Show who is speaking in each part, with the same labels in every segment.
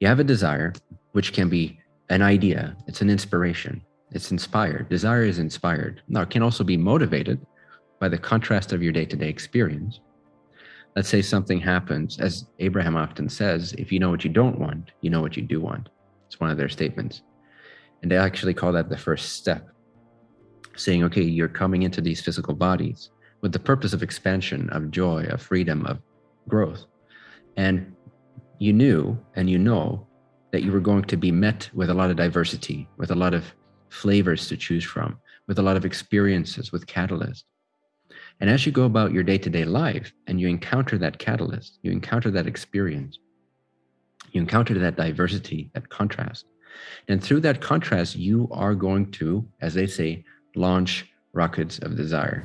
Speaker 1: You have a desire, which can be an idea, it's an inspiration, it's inspired. Desire is inspired. Now, it can also be motivated by the contrast of your day to day experience. Let's say something happens, as Abraham often says, if you know what you don't want, you know what you do want. It's one of their statements. And they actually call that the first step, saying, okay, you're coming into these physical bodies with the purpose of expansion, of joy, of freedom, of growth. And you knew and you know that you were going to be met with a lot of diversity, with a lot of flavors to choose from, with a lot of experiences, with catalyst. And as you go about your day to day life and you encounter that catalyst, you encounter that experience, you encounter that diversity, that contrast. And through that contrast, you are going to, as they say, launch rockets of desire.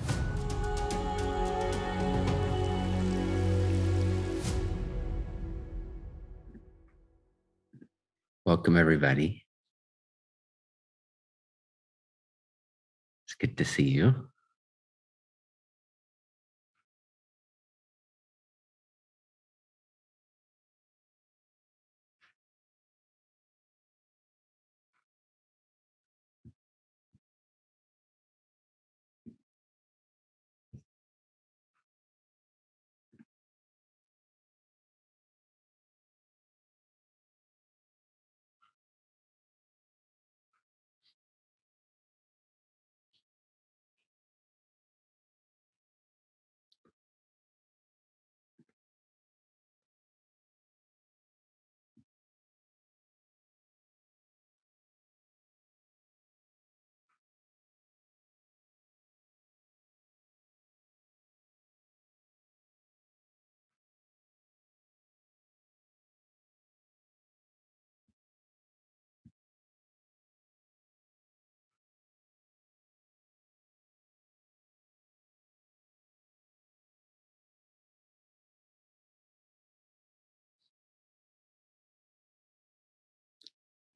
Speaker 1: Welcome, everybody. It's good to see you.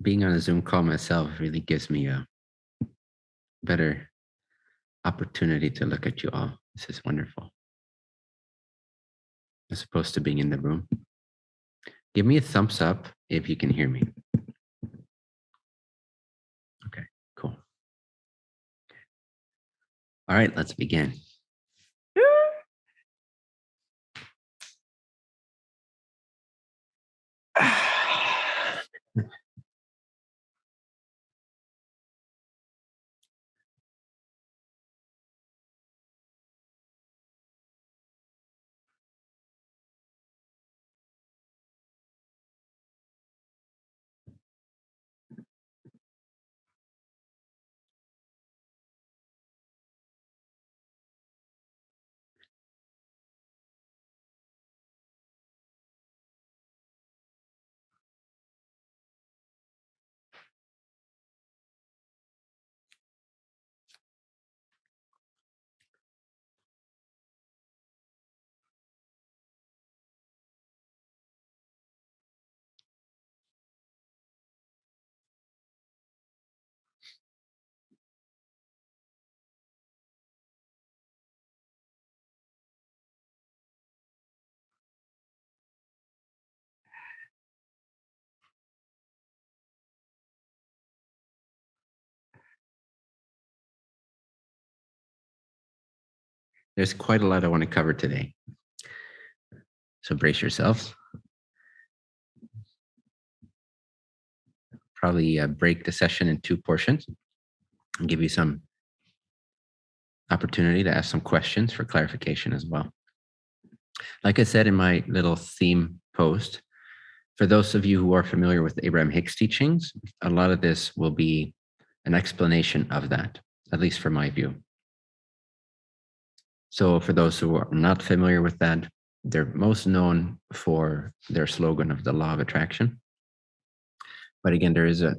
Speaker 1: Being on a Zoom call myself really gives me a better opportunity to look at you all. This is wonderful. As opposed to being in the room. Give me a thumbs up if you can hear me. Okay, cool. All right, let's begin. There's quite a lot I want to cover today. So brace yourselves. Probably uh, break the session in two portions and give you some opportunity to ask some questions for clarification as well. Like I said in my little theme post, for those of you who are familiar with Abraham Hicks teachings, a lot of this will be an explanation of that, at least from my view. So for those who are not familiar with that, they're most known for their slogan of the law of attraction. But again, there is a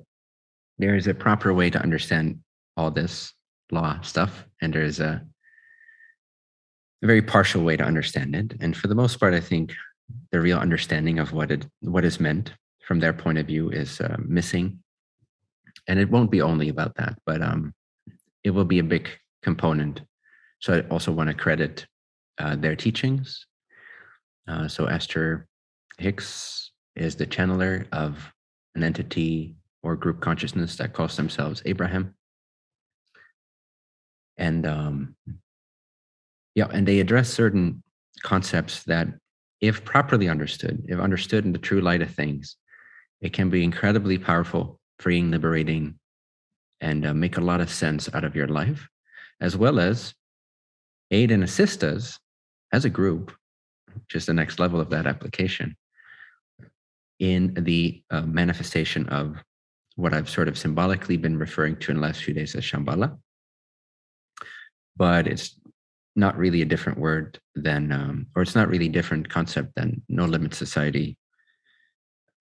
Speaker 1: there is a proper way to understand all this law stuff, and there is a, a very partial way to understand it. And for the most part, I think the real understanding of what it what is meant from their point of view is uh, missing. And it won't be only about that, but um, it will be a big component so I also want to credit uh, their teachings. Uh, so Esther Hicks is the channeler of an entity or group consciousness that calls themselves Abraham. And um, yeah, and they address certain concepts that, if properly understood, if understood in the true light of things, it can be incredibly powerful, freeing, liberating, and uh, make a lot of sense out of your life, as well as aid and assist us as a group, just the next level of that application, in the uh, manifestation of what I've sort of symbolically been referring to in the last few days as Shambhala. But it's not really a different word than, um, or it's not really different concept than no limit society,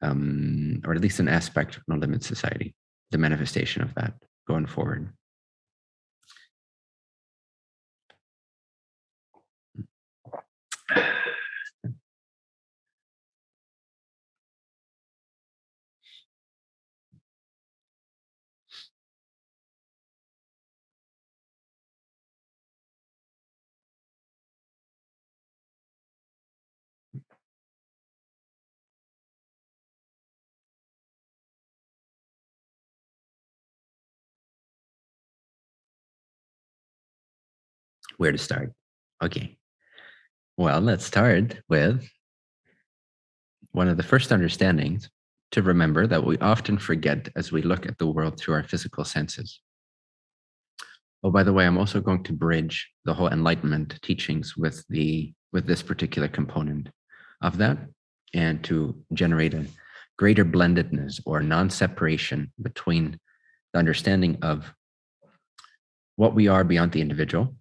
Speaker 1: um, or at least an aspect of no limit society, the manifestation of that going forward. Where to start. Okay. Well, let's start with one of the first understandings to remember that we often forget as we look at the world through our physical senses. Oh, by the way, I'm also going to bridge the whole enlightenment teachings with the with this particular component of that and to generate a greater blendedness or non-separation between the understanding of what we are beyond the individual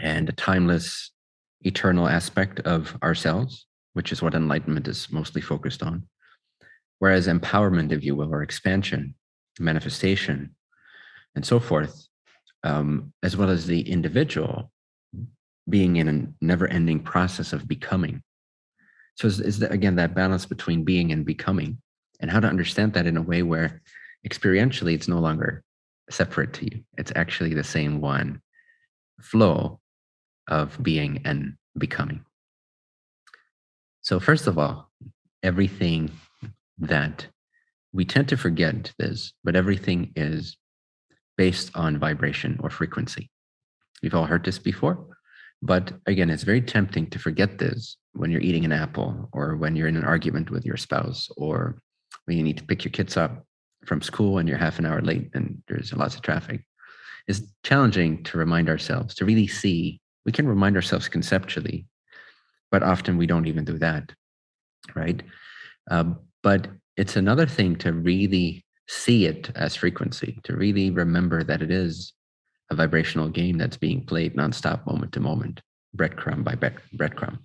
Speaker 1: and a timeless, eternal aspect of ourselves, which is what enlightenment is mostly focused on. Whereas empowerment, if you will, or expansion, manifestation, and so forth, um, as well as the individual being in a never-ending process of becoming. So is, is that, again, that balance between being and becoming, and how to understand that in a way where experientially it's no longer separate to you. It's actually the same one flow of being and becoming. So first of all, everything that we tend to forget this, but everything is based on vibration or frequency. We've all heard this before, but again, it's very tempting to forget this when you're eating an apple or when you're in an argument with your spouse or when you need to pick your kids up from school and you're half an hour late and there's lots of traffic It's challenging to remind ourselves to really see. We can remind ourselves conceptually, but often we don't even do that, right? Um, but it's another thing to really see it as frequency, to really remember that it is a vibrational game that's being played nonstop, moment to moment, breadcrumb by breadcrumb.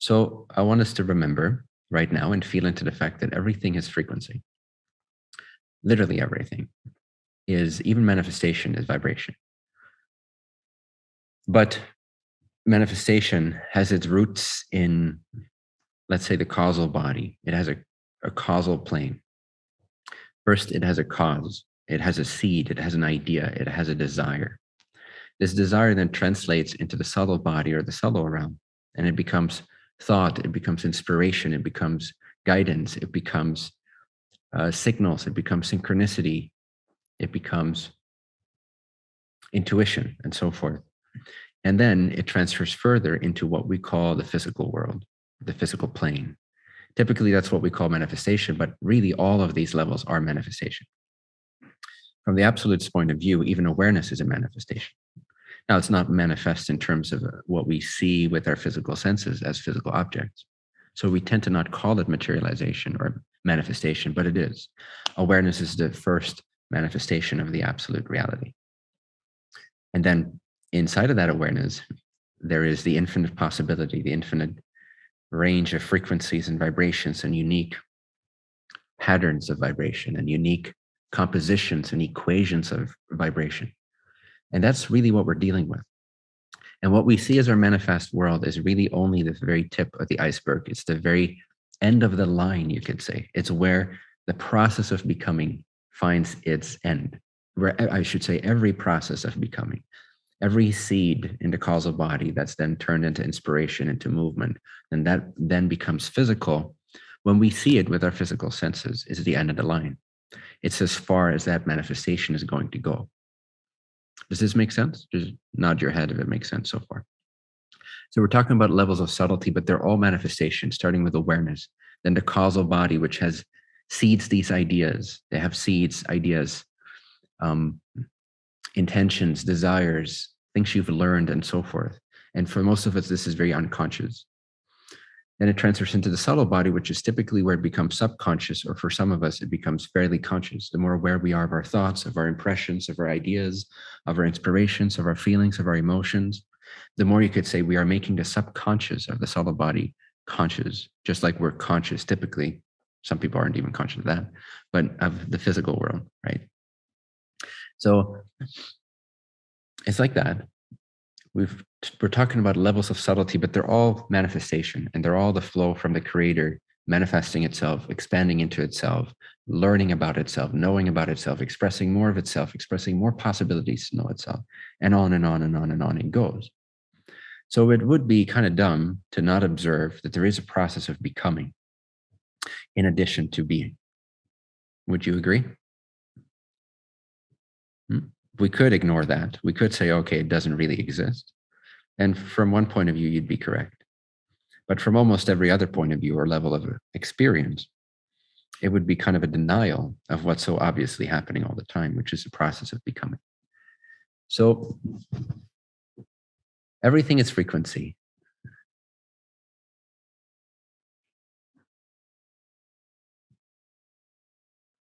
Speaker 1: So I want us to remember right now and feel into the fact that everything is frequency. Literally everything is even manifestation is vibration. But manifestation has its roots in, let's say, the causal body. It has a, a causal plane. First, it has a cause. It has a seed. It has an idea. It has a desire. This desire then translates into the subtle body or the subtle realm, and it becomes thought. It becomes inspiration. It becomes guidance. It becomes uh, signals. It becomes synchronicity it becomes intuition and so forth. And then it transfers further into what we call the physical world, the physical plane. Typically, that's what we call manifestation, but really all of these levels are manifestation. From the absolute's point of view, even awareness is a manifestation. Now, it's not manifest in terms of uh, what we see with our physical senses as physical objects. So we tend to not call it materialization or manifestation, but it is. Awareness is the first manifestation of the absolute reality. And then inside of that awareness, there is the infinite possibility, the infinite range of frequencies and vibrations and unique patterns of vibration and unique compositions and equations of vibration. And that's really what we're dealing with. And what we see as our manifest world is really only the very tip of the iceberg. It's the very end of the line, you could say. It's where the process of becoming finds its end. Where I should say every process of becoming, every seed in the causal body that's then turned into inspiration, into movement, and that then becomes physical, when we see it with our physical senses, is the end of the line. It's as far as that manifestation is going to go. Does this make sense? Just nod your head if it makes sense so far. So we're talking about levels of subtlety, but they're all manifestations, starting with awareness, then the causal body, which has seeds these ideas. They have seeds, ideas, um, intentions, desires, things you've learned, and so forth. And for most of us, this is very unconscious. Then it transfers into the subtle body, which is typically where it becomes subconscious, or for some of us, it becomes fairly conscious. The more aware we are of our thoughts, of our impressions, of our ideas, of our inspirations, of our feelings, of our emotions, the more you could say we are making the subconscious of the subtle body conscious, just like we're conscious typically. Some people aren't even conscious of that, but of the physical world, right? So it's like that. We've we're talking about levels of subtlety, but they're all manifestation and they're all the flow from the creator manifesting itself, expanding into itself, learning about itself, knowing about itself, expressing more of itself, expressing more possibilities to know itself, and on and on and on and on it goes. So it would be kind of dumb to not observe that there is a process of becoming in addition to being. Would you agree? Hmm? We could ignore that. We could say, okay, it doesn't really exist. And from one point of view, you'd be correct. But from almost every other point of view or level of experience, it would be kind of a denial of what's so obviously happening all the time, which is the process of becoming. So everything is frequency.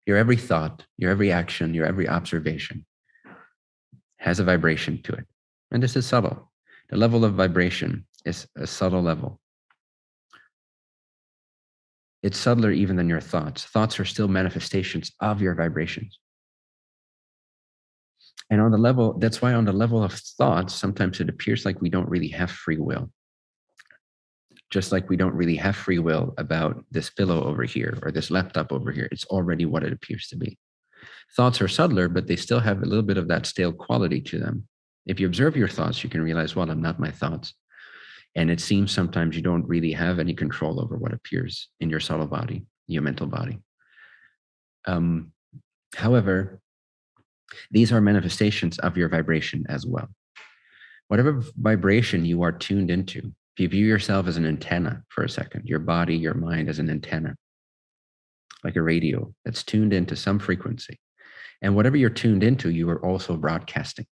Speaker 1: Your every thought, your every action, your every observation has a vibration to it. And this is subtle. The level of vibration is a subtle level. It's subtler even than your thoughts. Thoughts are still manifestations of your vibrations. And on the level, that's why on the level of thoughts, sometimes it appears like we don't really have free will. Just like we don't really have free will about this pillow over here or this laptop over here. It's already what it appears to be. Thoughts are subtler, but they still have a little bit of that stale quality to them. If you observe your thoughts, you can realize, well, I'm not my thoughts. And it seems sometimes you don't really have any control over what appears in your subtle body, your mental body. Um, however, these are manifestations of your vibration as well. Whatever vibration you are tuned into, if you view yourself as an antenna for a second, your body, your mind as an antenna, like a radio that's tuned into some frequency. And whatever you're tuned into, you are also broadcasting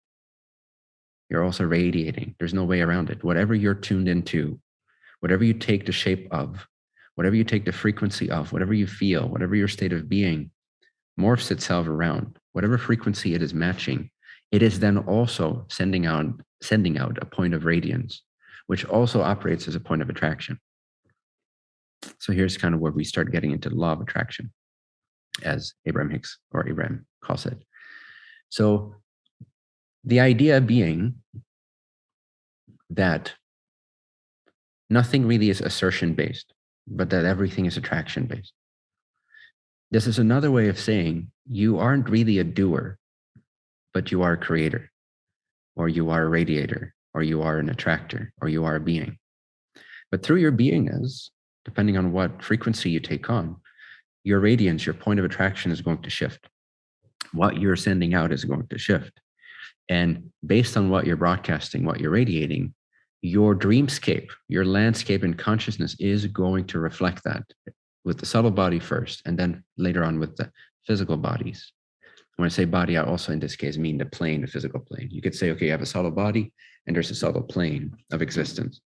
Speaker 1: you're also radiating. There's no way around it. Whatever you're tuned into, whatever you take the shape of, whatever you take the frequency of, whatever you feel, whatever your state of being morphs itself around, whatever frequency it is matching, it is then also sending out, sending out a point of radiance, which also operates as a point of attraction. So here's kind of where we start getting into the law of attraction, as Abraham Hicks or Abraham calls it. So the idea being that nothing really is assertion based, but that everything is attraction based. This is another way of saying you aren't really a doer, but you are a creator, or you are a radiator, or you are an attractor, or you are a being. But through your beingness, depending on what frequency you take on, your radiance, your point of attraction is going to shift. What you're sending out is going to shift. And based on what you're broadcasting, what you're radiating, your dreamscape, your landscape and consciousness is going to reflect that with the subtle body first, and then later on with the physical bodies. When I say body, I also in this case mean the plane, the physical plane. You could say, okay, you have a subtle body and there's a subtle plane of existence.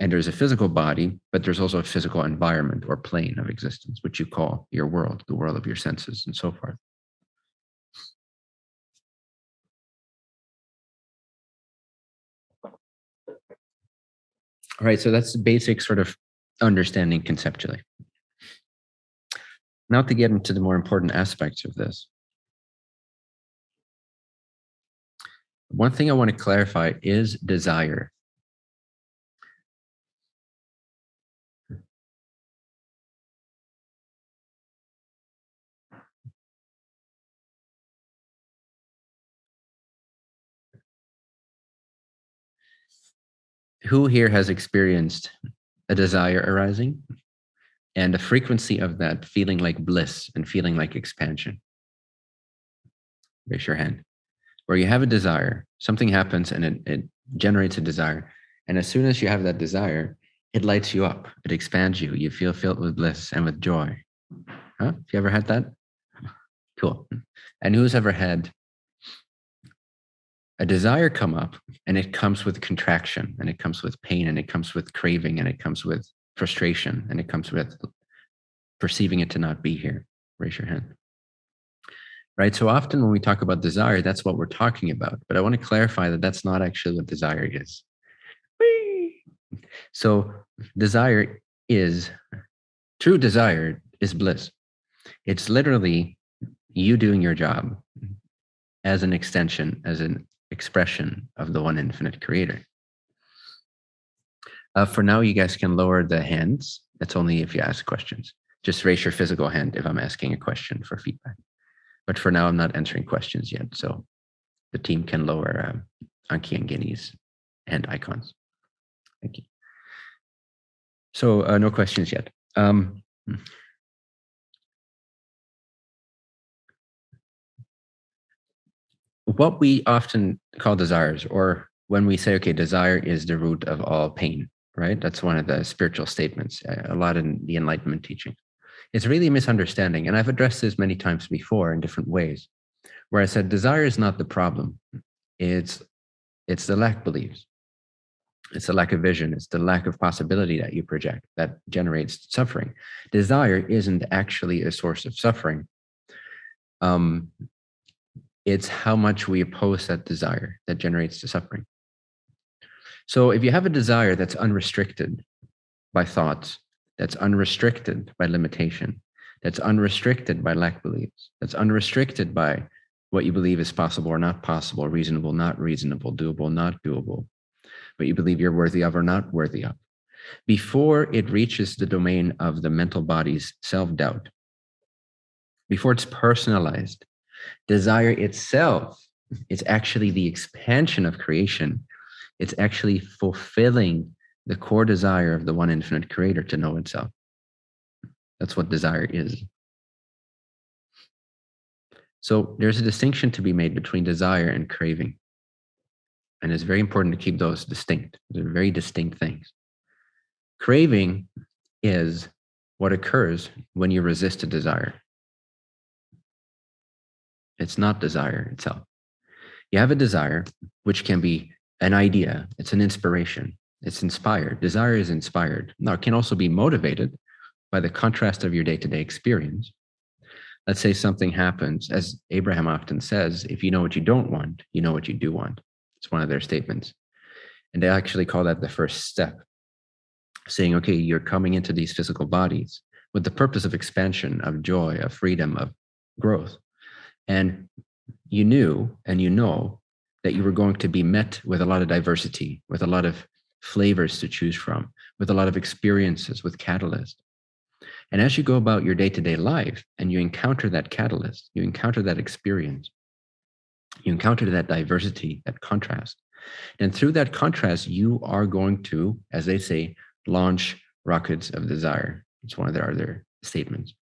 Speaker 1: And there's a physical body, but there's also a physical environment or plane of existence, which you call your world, the world of your senses and so forth. All right, so that's the basic sort of understanding conceptually. Now to get into the more important aspects of this. One thing I want to clarify is desire. Who here has experienced a desire arising? and the frequency of that feeling like bliss and feeling like expansion. Raise your hand. Where you have a desire, something happens and it, it generates a desire. And as soon as you have that desire, it lights you up, it expands you. You feel filled with bliss and with joy. Huh? Have you ever had that? Cool. And who's ever had a desire come up and it comes with contraction and it comes with pain and it comes with craving and it comes with frustration and it comes with perceiving it to not be here. Raise your hand. Right? So often when we talk about desire that's what we're talking about but i want to clarify that that's not actually what desire is. Whee! so desire is true desire is bliss. It's literally you doing your job as an extension as an expression of the one infinite creator. Uh, for now, you guys can lower the hands. That's only if you ask questions. Just raise your physical hand if I'm asking a question for feedback. But for now, I'm not answering questions yet. So the team can lower uh, Anki and Guinea's hand icons. Thank you. So uh, no questions yet. Um, what we often call desires, or when we say, okay, desire is the root of all pain, right? That's one of the spiritual statements, a lot in the Enlightenment teaching. It's really a misunderstanding. And I've addressed this many times before in different ways, where I said desire is not the problem. It's it's the lack beliefs. It's the lack of vision. It's the lack of possibility that you project that generates suffering. Desire isn't actually a source of suffering. Um, it's how much we oppose that desire that generates the suffering. So if you have a desire that's unrestricted by thoughts, that's unrestricted by limitation, that's unrestricted by lack beliefs, that's unrestricted by what you believe is possible or not possible, reasonable, not reasonable, doable, not doable, what you believe you're worthy of or not worthy of. Before it reaches the domain of the mental body's self-doubt, before it's personalized, Desire itself is actually the expansion of creation. It's actually fulfilling the core desire of the one infinite creator to know itself. That's what desire is. So there's a distinction to be made between desire and craving. And it's very important to keep those distinct. They're very distinct things. Craving is what occurs when you resist a desire. It's not desire itself. You have a desire, which can be an idea, it's an inspiration, it's inspired. Desire is inspired. Now, it can also be motivated by the contrast of your day to day experience. Let's say something happens, as Abraham often says, if you know what you don't want, you know what you do want. It's one of their statements. And they actually call that the first step, saying, okay, you're coming into these physical bodies with the purpose of expansion, of joy, of freedom, of growth. And you knew and you know that you were going to be met with a lot of diversity, with a lot of flavors to choose from, with a lot of experiences, with catalyst. And as you go about your day to day life and you encounter that catalyst, you encounter that experience, you encounter that diversity, that contrast. And through that contrast, you are going to, as they say, launch rockets of desire. It's one of their other statements.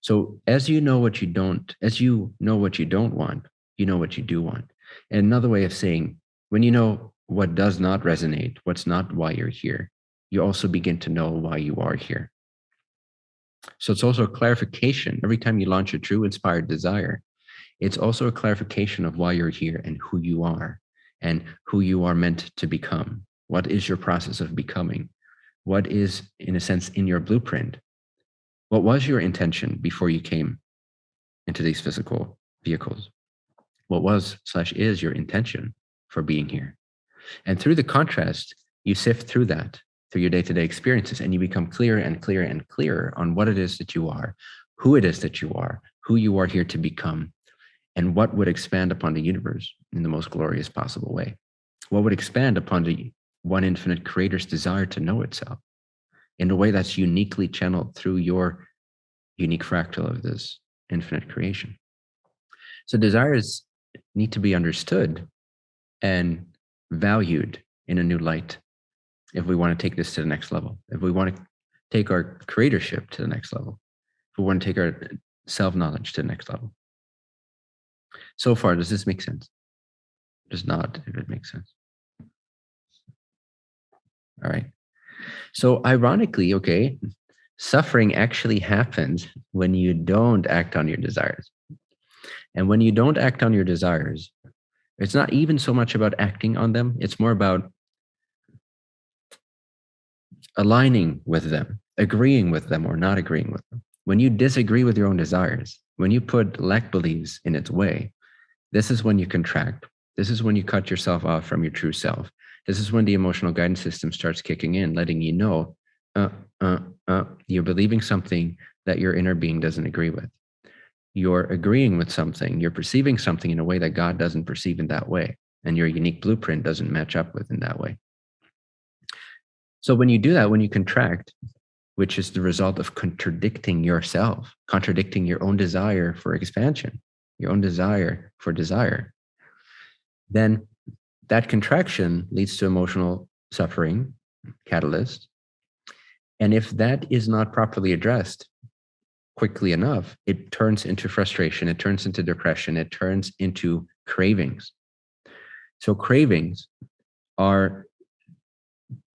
Speaker 1: So as you know what you don't, as you know what you don't want, you know what you do want. And another way of saying, when you know what does not resonate, what's not why you're here, you also begin to know why you are here. So it's also a clarification. Every time you launch a true inspired desire, it's also a clarification of why you're here and who you are and who you are meant to become. What is your process of becoming? What is, in a sense, in your blueprint? What was your intention before you came into these physical vehicles? What was slash is your intention for being here? And through the contrast, you sift through that through your day-to-day experiences and you become clearer and clearer and clearer on what it is that you are, who it is that you are, who you are here to become, and what would expand upon the universe in the most glorious possible way. What would expand upon the one infinite creator's desire to know itself in a way that's uniquely channeled through your unique fractal of this infinite creation. So desires need to be understood and valued in a new light if we want to take this to the next level. If we want to take our creatorship to the next level, if we want to take our self knowledge to the next level. So far, does this make sense? Does not, if it makes sense. All right. So, ironically, okay, suffering actually happens when you don't act on your desires. And when you don't act on your desires, it's not even so much about acting on them, it's more about aligning with them, agreeing with them, or not agreeing with them. When you disagree with your own desires, when you put lack beliefs in its way, this is when you contract. This is when you cut yourself off from your true self. This is when the emotional guidance system starts kicking in, letting you know uh, uh, uh, you're believing something that your inner being doesn't agree with. You're agreeing with something, you're perceiving something in a way that God doesn't perceive in that way, and your unique blueprint doesn't match up with in that way. So when you do that, when you contract, which is the result of contradicting yourself, contradicting your own desire for expansion, your own desire for desire, then that contraction leads to emotional suffering, catalyst. And if that is not properly addressed quickly enough, it turns into frustration, it turns into depression, it turns into cravings. So, cravings are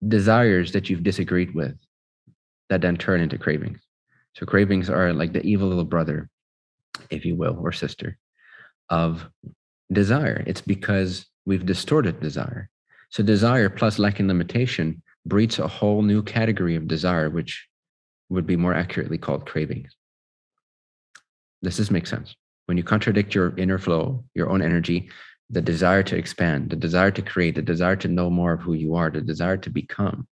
Speaker 1: desires that you've disagreed with that then turn into cravings. So cravings are like the evil little brother, if you will, or sister of desire. It's because we've distorted desire. So desire plus lack and limitation breeds a whole new category of desire, which would be more accurately called cravings. Does this make sense? When you contradict your inner flow, your own energy, the desire to expand, the desire to create, the desire to know more of who you are, the desire to become.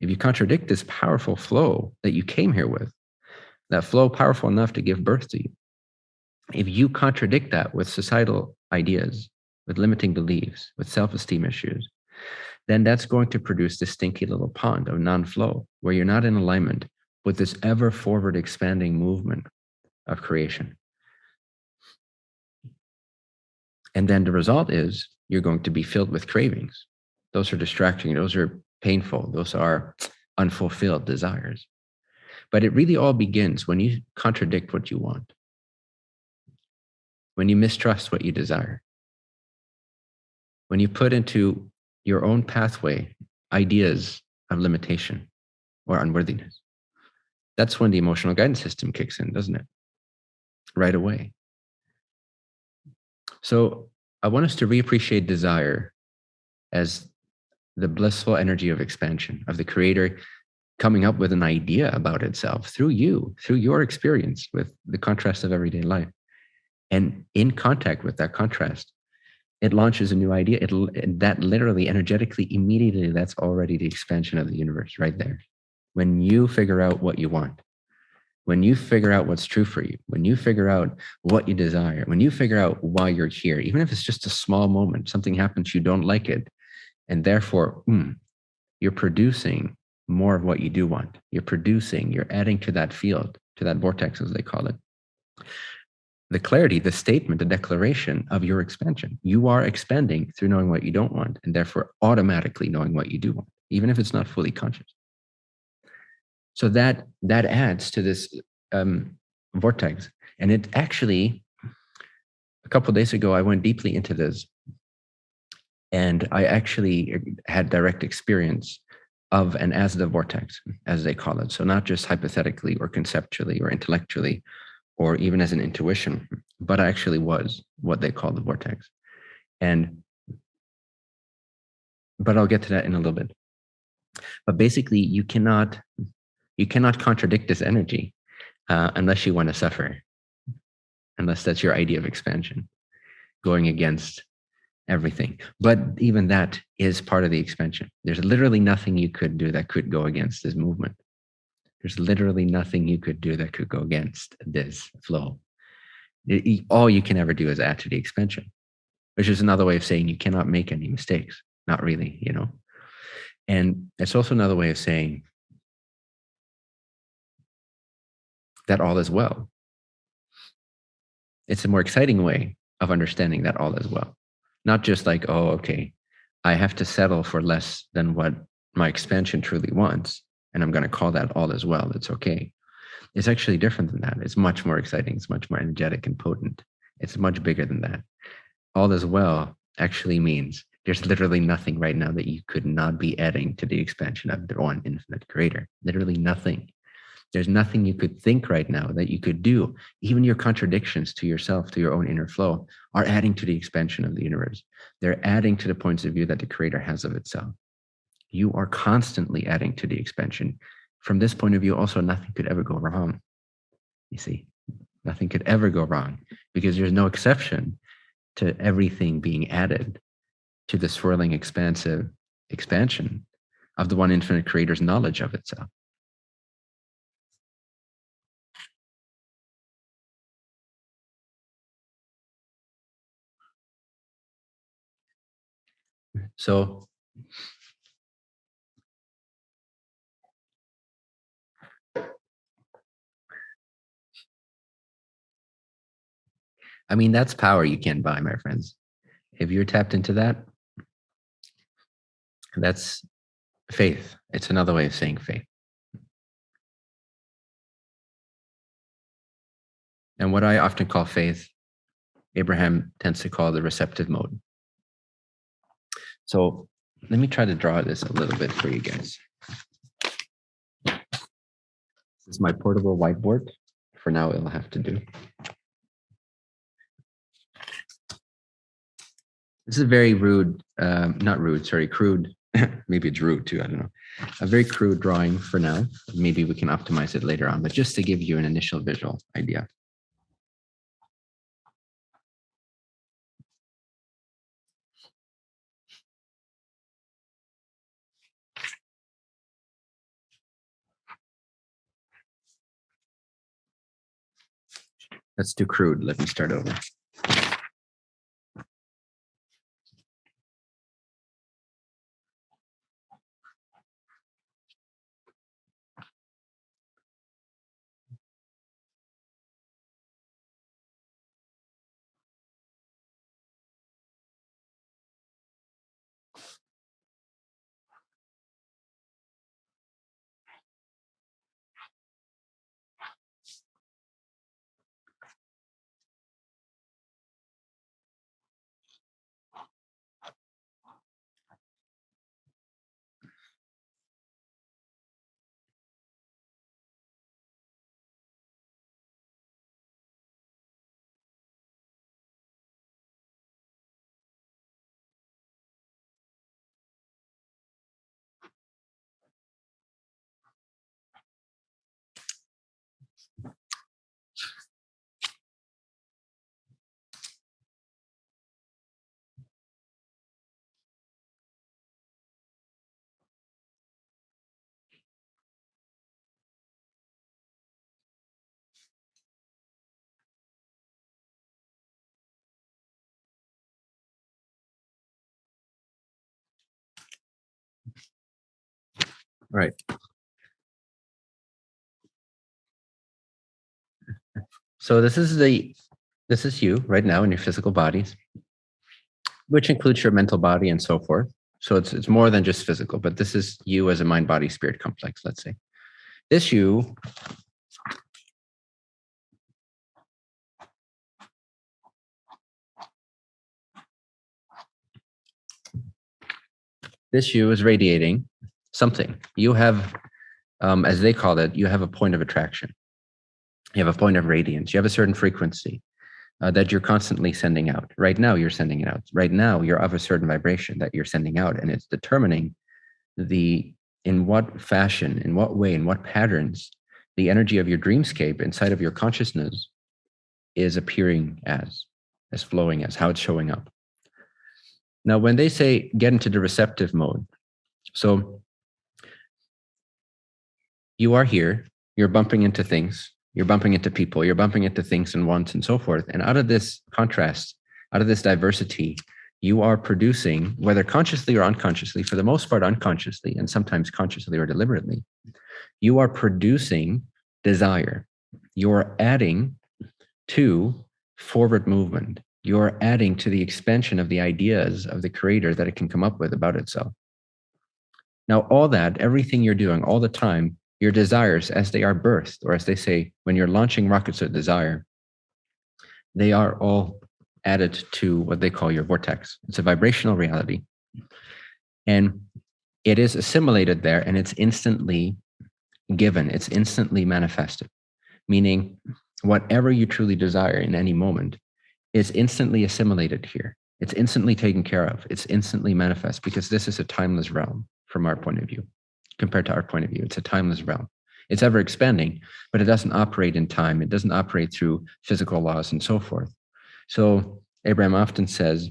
Speaker 1: If you contradict this powerful flow that you came here with, that flow powerful enough to give birth to you, if you contradict that with societal ideas, with limiting beliefs, with self esteem issues, then that's going to produce this stinky little pond of non flow where you're not in alignment with this ever forward expanding movement of creation. And then the result is you're going to be filled with cravings. Those are distracting, those are painful, those are unfulfilled desires. But it really all begins when you contradict what you want, when you mistrust what you desire, when you put into your own pathway ideas of limitation or unworthiness. That's when the emotional guidance system kicks in, doesn't it? Right away. So I want us to reappreciate desire as the blissful energy of expansion, of the creator coming up with an idea about itself through you, through your experience with the contrast of everyday life. And in contact with that contrast, it launches a new idea. It that literally, energetically, immediately, that's already the expansion of the universe right there. When you figure out what you want, when you figure out what's true for you, when you figure out what you desire, when you figure out why you're here, even if it's just a small moment, something happens, you don't like it, and therefore, mm, you're producing more of what you do want. You're producing, you're adding to that field, to that vortex, as they call it. The clarity, the statement, the declaration of your expansion. You are expanding through knowing what you don't want, and therefore automatically knowing what you do want, even if it's not fully conscious. So that that adds to this um, vortex. And it actually, a couple days ago, I went deeply into this, and I actually had direct experience of and as the vortex, as they call it. So not just hypothetically or conceptually or intellectually, or even as an intuition, but I actually was what they call the vortex. And but I'll get to that in a little bit. But basically, you cannot you cannot contradict this energy uh, unless you want to suffer, unless that's your idea of expansion, going against everything. But even that is part of the expansion. There's literally nothing you could do that could go against this movement. There's literally nothing you could do that could go against this flow. It, all you can ever do is add to the expansion, which is another way of saying you cannot make any mistakes. Not really, you know. And it's also another way of saying that all is well. It's a more exciting way of understanding that all is well. Not just like, oh, okay, I have to settle for less than what my expansion truly wants. And I'm going to call that all as well. It's okay. It's actually different than that. It's much more exciting. It's much more energetic and potent. It's much bigger than that. All as well actually means there's literally nothing right now that you could not be adding to the expansion of the one infinite creator. Literally nothing. There's nothing you could think right now that you could do. Even your contradictions to yourself, to your own inner flow, are adding to the expansion of the universe. They're adding to the points of view that the creator has of itself. You are constantly adding to the expansion. From this point of view, also, nothing could ever go wrong. You see, nothing could ever go wrong because there's no exception to everything being added to the swirling, expansive expansion of the one infinite creator's knowledge of itself. So I mean, that's power you can't buy, my friends. If you're tapped into that, that's faith. It's another way of saying faith. And what I often call faith, Abraham tends to call the receptive mode. So let me try to draw this a little bit for you guys. This is my portable whiteboard. For now, it'll have to do. This is a very rude, um, not rude, sorry, crude. maybe it's rude too. I don't know. A very crude drawing for now. Maybe we can optimize it later on, but just to give you an initial visual idea. That's too crude. Let me start over. Right. So this is the this is you right now in your physical bodies, which includes your mental body and so forth. So it's it's more than just physical, but this is you as a mind body spirit complex, let's say. This you this you is radiating something. You have, um, as they call it, you have a point of attraction. You have a point of radiance. You have a certain frequency uh, that you're constantly sending out. Right now, you're sending it out. Right now, you're of a certain vibration that you're sending out, and it's determining the in what fashion, in what way, in what patterns the energy of your dreamscape inside of your consciousness is appearing as, as flowing as, how it's showing up. Now, when they say get into the receptive mode, so you are here, you're bumping into things, you're bumping into people, you're bumping into things and wants and so forth. And out of this contrast, out of this diversity, you are producing, whether consciously or unconsciously, for the most part unconsciously, and sometimes consciously or deliberately, you are producing desire. You're adding to forward movement. You're adding to the expansion of the ideas of the creator that it can come up with about itself. Now, all that, everything you're doing all the time, your desires as they are birthed, or as they say, when you're launching rockets of desire, they are all added to what they call your vortex. It's a vibrational reality. And it is assimilated there and it's instantly given, it's instantly manifested, meaning whatever you truly desire in any moment is instantly assimilated here. It's instantly taken care of. It's instantly manifest because this is a timeless realm from our point of view. Compared to our point of view, it's a timeless realm. It's ever expanding, but it doesn't operate in time. It doesn't operate through physical laws and so forth. So Abraham often says,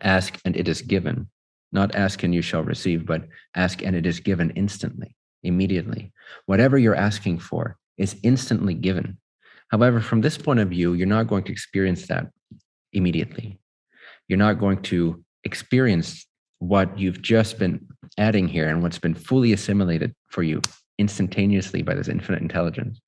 Speaker 1: ask and it is given. Not ask and you shall receive, but ask and it is given instantly, immediately. Whatever you're asking for is instantly given. However, from this point of view, you're not going to experience that immediately. You're not going to experience what you've just been adding here and what's been fully assimilated for you instantaneously by this infinite intelligence.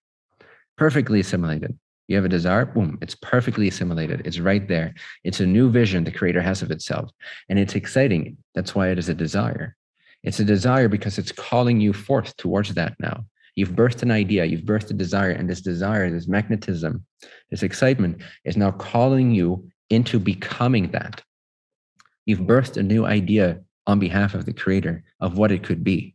Speaker 1: Perfectly assimilated. You have a desire, boom, it's perfectly assimilated. It's right there. It's a new vision the creator has of itself. And it's exciting. That's why it is a desire. It's a desire because it's calling you forth towards that now. You've birthed an idea, you've birthed a desire, and this desire, this magnetism, this excitement is now calling you into becoming that. You've birthed a new idea on behalf of the creator of what it could be.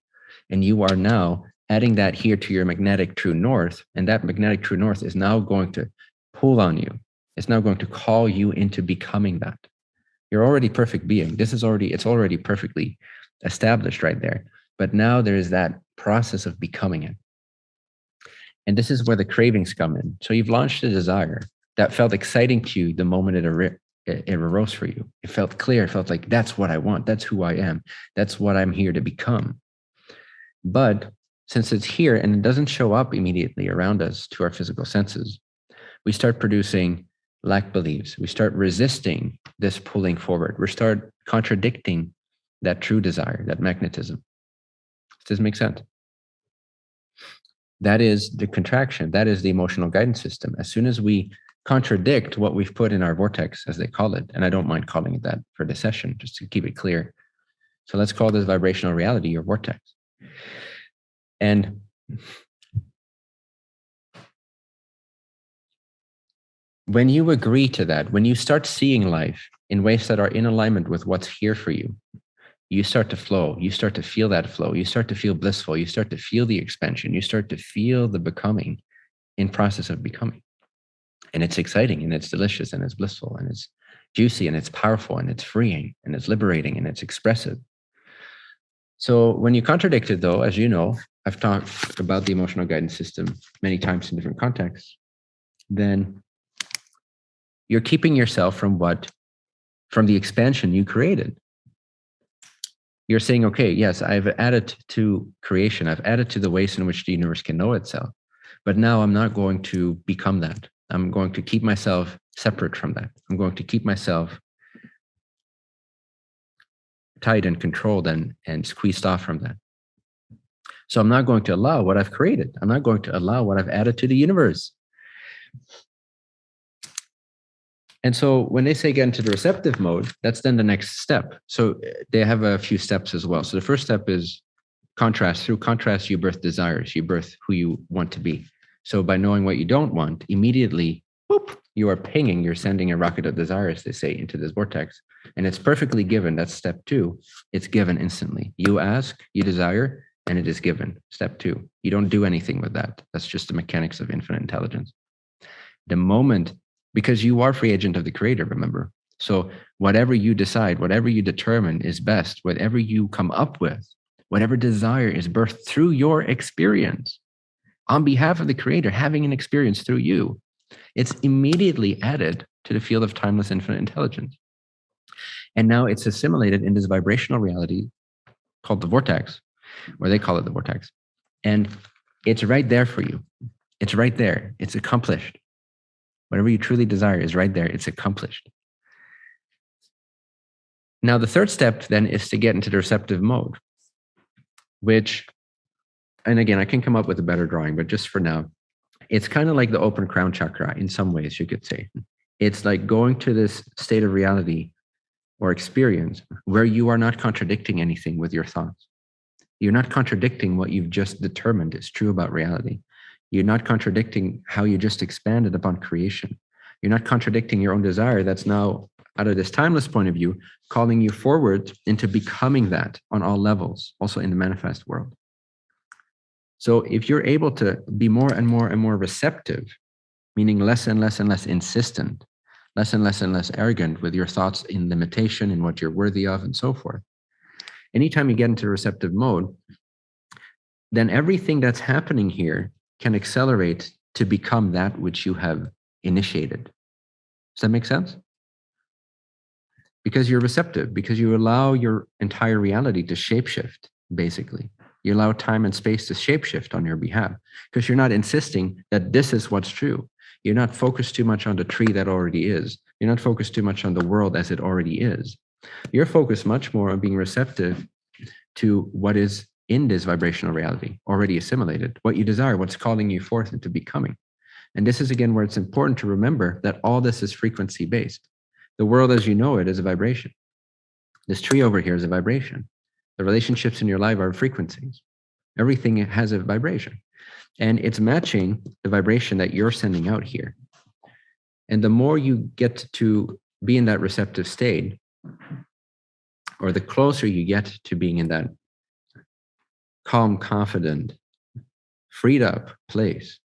Speaker 1: And you are now adding that here to your magnetic true north, and that magnetic true north is now going to pull on you. It's now going to call you into becoming that. You're already perfect being. This is already, it's already perfectly established right there. But now there is that process of becoming it. And this is where the cravings come in. So you've launched a desire that felt exciting to you the moment it, ar- it arose for you. It felt clear. It felt like that's what I want. That's who I am. That's what I'm here to become. But since it's here and it doesn't show up immediately around us to our physical senses, we start producing lack beliefs. We start resisting this pulling forward. We start contradicting that true desire, that magnetism. Does this make sense? That is the contraction. That is the emotional guidance system. As soon as we contradict what we've put in our vortex, as they call it, and I don't mind calling it that for the session, just to keep it clear. So let's call this vibrational reality your vortex. And when you agree to that, when you start seeing life in ways that are in alignment with what's here for you, you start to flow. You start to feel that flow. You start to feel blissful. You start to feel the expansion. You start to feel the becoming in process of becoming. And it's exciting and it's delicious and it's blissful and it's juicy and it's powerful and it's freeing and it's liberating and it's expressive. So when you contradict it though, as you know, I've talked about the emotional guidance system many times in different contexts, then you're keeping yourself from what, from the expansion you created. You're saying, okay, yes, I've added to creation. I've added to the ways in which the universe can know itself. But now I'm not going to become that. I'm going to keep myself separate from that. I'm going to keep myself tight and controlled and, and squeezed off from that. So I'm not going to allow what I've created. I'm not going to allow what I've added to the universe. And so when they say get into the receptive mode, that's then the next step. So uh, they have a few steps as well. So the first step is contrast. Through contrast, you birth desires, you birth who you want to be. So by knowing what you don't want, immediately, whoop, you are pinging, you're sending a rocket of desires, they say, into this vortex. And it's perfectly given. That's step two. It's given instantly. You ask, you desire, and it is given. Step two, you don't do anything with that. That's just the mechanics of infinite intelligence. The moment, because you are free agent of the creator, remember? So whatever you decide, whatever you determine is best, whatever you come up with, whatever desire is birthed through your experience on behalf of the creator, having an experience through you, it's immediately added to the field of timeless infinite intelligence. And now it's assimilated in this vibrational reality called the vortex, or they call it the vortex. And it's right there for you. It's right there. It's accomplished. Whatever you truly desire is right there. It's accomplished. Now, the third step then is to get into the receptive mode, which, and again, I can come up with a better drawing, but just for now, it's kind of like the open crown chakra in some ways, you could say. It's like going to this state of reality or experience where you are not contradicting anything with your thoughts You're not contradicting what you've just determined is true about reality. You're not contradicting how you just expanded upon creation. You're not contradicting your own desire that's now, out of this timeless point of view, calling you forward into becoming that on all levels, also in the manifest world. So if you're able to be more and more and more receptive, meaning less and less and less insistent, less and less and less arrogant with your thoughts in limitation and what you're worthy of and so forth. Anytime you get into receptive mode, then everything that's happening here can accelerate to become that which you have initiated. Does that make sense? Because you're receptive, because you allow your entire reality to shapeshift, basically. You allow time and space to shapeshift on your behalf because you're not insisting that this is what's true. You're not focused too much on the tree that already is. You're not focused too much on the world as it already is. You're focused much more on being receptive to what is in this vibrational reality, already assimilated, what you desire, what's calling you forth into becoming. And this is again where it's important to remember that all this is frequency based. The world as you know it is a vibration. This tree over here is a vibration. The relationships in your life are frequencies. Everything has a vibration and it's matching the vibration that you're sending out here. And the more you get to be in that receptive state, or the closer you get to being in that calm, confident, freed up place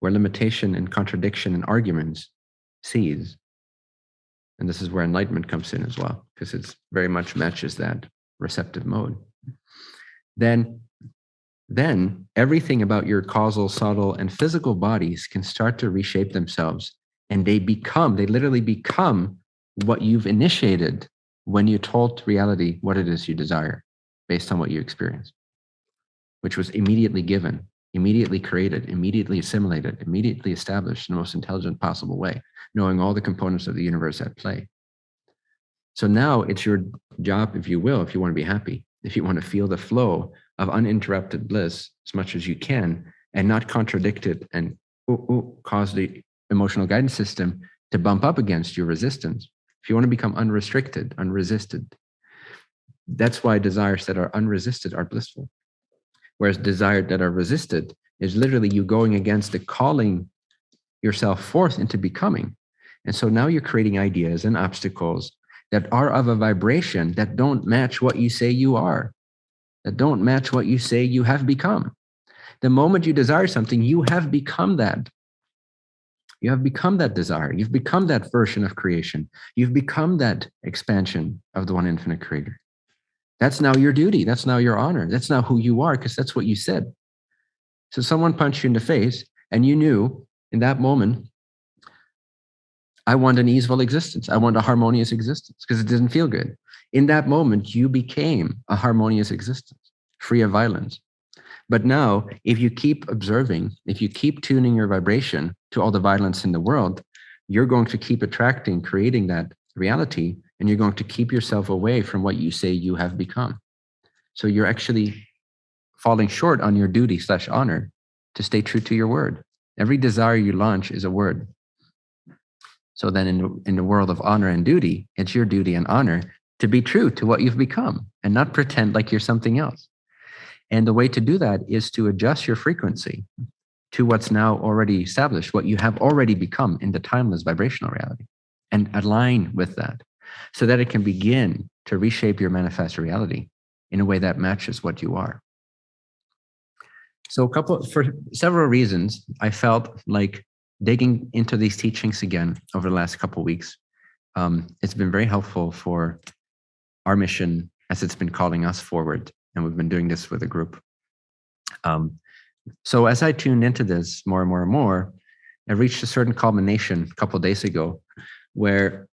Speaker 1: where limitation and contradiction and arguments cease. And this is where enlightenment comes in as well, because it's very much matches that receptive mode. Then then everything about your causal, subtle, and physical bodies can start to reshape themselves and they become, they literally become what you've initiated when you told reality what it is you desire based on what you experienced, which was immediately given, immediately created, immediately assimilated, immediately established in the most intelligent possible way, knowing all the components of the universe at play. So now it's your job, if you will, if you want to be happy, if you want to feel the flow of uninterrupted bliss as much as you can and not contradict it and ooh, ooh, cause the emotional guidance system to bump up against your resistance. If you want to become unrestricted, unresisted, that's why desires that are unresisted are blissful. Whereas desires that are resisted is literally you going against the calling yourself forth into becoming. And so now you're creating ideas and obstacles that are of a vibration that don't match what you say you are that don't match what you say you have become. The moment you desire something, you have become that. You have become that desire. You've become that version of creation. You've become that expansion of the one infinite creator. That's now your duty. That's now your honor. That's now who you are because that's what you said. So someone punched you in the face and you knew in that moment, I want an easeful existence. I want a harmonious existence because it didn't feel good in that moment, you became a harmonious existence, free of violence. But now, if you keep observing, if you keep tuning your vibration to all the violence in the world, you're going to keep attracting, creating that reality, and you're going to keep yourself away from what you say you have become. So you're actually falling short on your duty slash honor to stay true to your word. Every desire you launch is a word. So then in in the world of honor and duty, it's your duty and honor to be true to what you've become and not pretend like you're something else. And the way to do that is to adjust your frequency to what's now already established, what you have already become in the timeless vibrational reality, and align with that so that it can begin to reshape your manifest reality in a way that matches what you are. So a couple for several reasons, I felt like digging into these teachings again over the last couple weeks. Um, it's been very helpful for our mission as it's been calling us forward. And we've been doing this with a group. Um, so as I tuned into this more and more and more, I reached a certain culmination a couple days ago where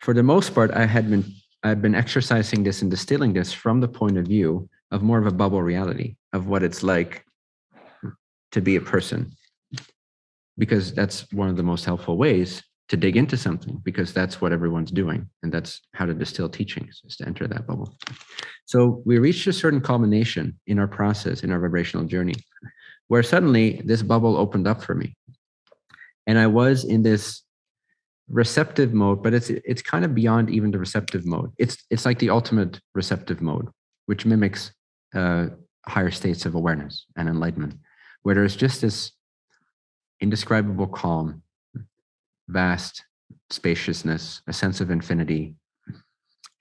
Speaker 1: for the most part, I had been I've been exercising this and distilling this from the point of view of more of a bubble reality of what it's like to be a person. Because that's one of the most helpful ways to dig into something because that's what everyone's doing. And that's how to distill teachings is to enter that bubble. So we reached a certain culmination in our process, in our vibrational journey, where suddenly this bubble opened up for me. And I was in this receptive mode, but it's it's kind of beyond even the receptive mode. It's it's like the ultimate receptive mode, which mimics uh, higher states of awareness and enlightenment, where there's just this indescribable calm, vast spaciousness, a sense of infinity,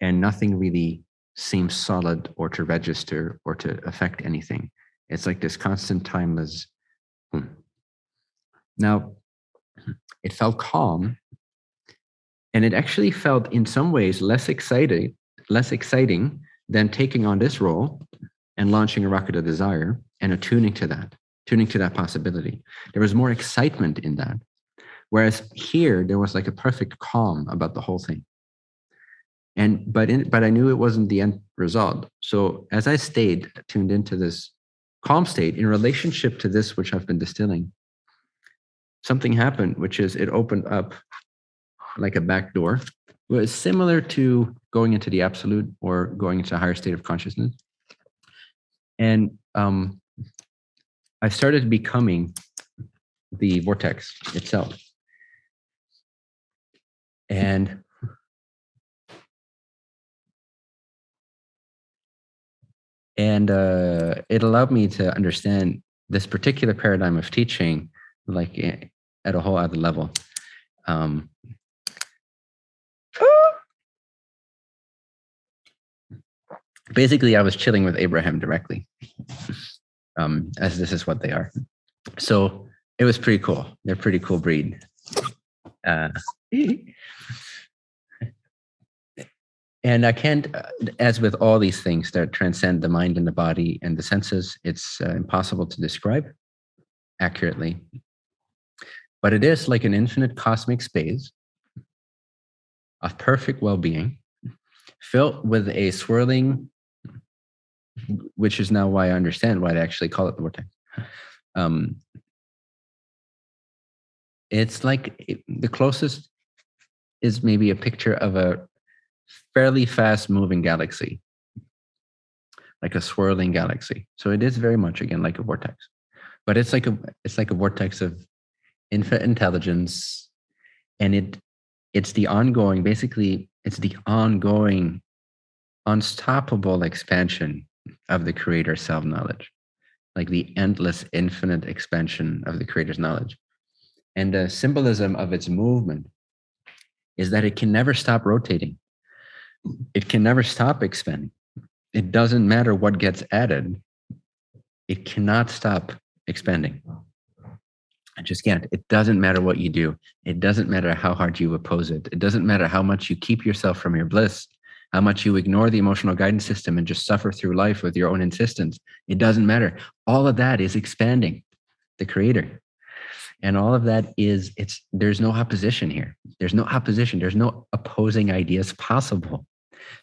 Speaker 1: and nothing really seems solid or to register or to affect anything. It's like this constant timeless. Hmm. Now, it felt calm, and it actually felt in some ways less exciting, less exciting than taking on this role and launching a rocket of desire and attuning to that, tuning to that possibility. There was more excitement in that. Whereas here, there was like a perfect calm about the whole thing. And but in, but I knew it wasn't the end result. So as I stayed tuned into this calm state in relationship to this which I've been distilling, something happened, which is it opened up like a back door. It was similar to going into the absolute or going into a higher state of consciousness. And um, I started becoming the vortex itself. And and uh, it allowed me to understand this particular paradigm of teaching like eh, at a whole other level um, basically i was chilling with abraham directly um, as this is what they are. So it was pretty cool. They're pretty cool breed. Uh, and I can't, uh, as with all these things that transcend the mind and the body and the senses, it's uh, impossible to describe accurately. But it is like an infinite cosmic space of perfect well being, filled with a swirling, which is now why I understand why they actually call it the vortex. Um, it's like it, the closest is maybe a picture of a fairly fast moving galaxy, like a swirling galaxy. So it is very much again like a vortex, but it's like a it's like a vortex of infinite intelligence, and it it's the ongoing basically it's the ongoing unstoppable expansion of the creator's self knowledge like the endless infinite expansion of the creator's knowledge and the symbolism of its movement is that it can never stop rotating it can never stop expanding. It doesn't matter what gets added. It cannot stop expanding. I just can't. It doesn't matter what you do. It doesn't matter how hard you oppose it. It doesn't matter how much you keep yourself from your bliss, how much you ignore the emotional guidance system and just suffer through life with your own insistence. It doesn't matter. All of that is expanding the creator. And all of that is it's there's no opposition here. There's no opposition. There's no opposing ideas possible.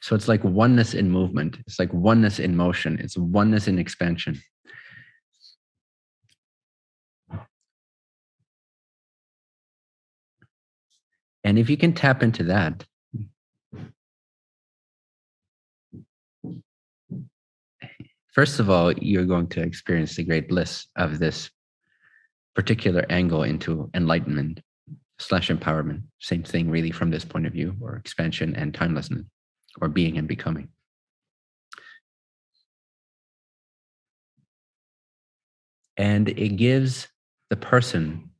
Speaker 1: So it's like oneness in movement. It's like oneness in motion. It's oneness in expansion. And if you can tap into that, first of all, you're going to experience the great bliss of this particular angle into enlightenment slash empowerment. Same thing, really, from this point of view, or expansion and timelessness or being and becoming. And it gives the person,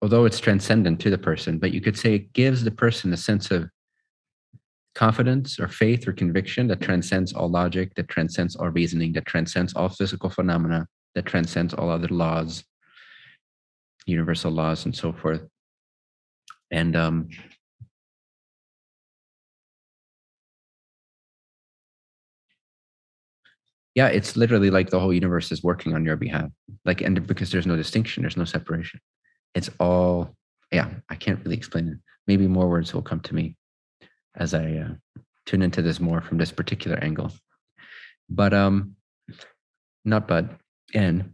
Speaker 1: although it's transcendent to the person, but you could say it gives the person a sense of confidence or faith or conviction that transcends all logic, that transcends all reasoning, that transcends all physical phenomena, that transcends all other laws, universal laws, and so forth. And um, yeah it's literally like the whole universe is working on your behalf. Like and because there's no distinction there's no separation. It's all yeah i can't really explain it. Maybe more words will come to me as i uh, tune into this more from this particular angle but um not but and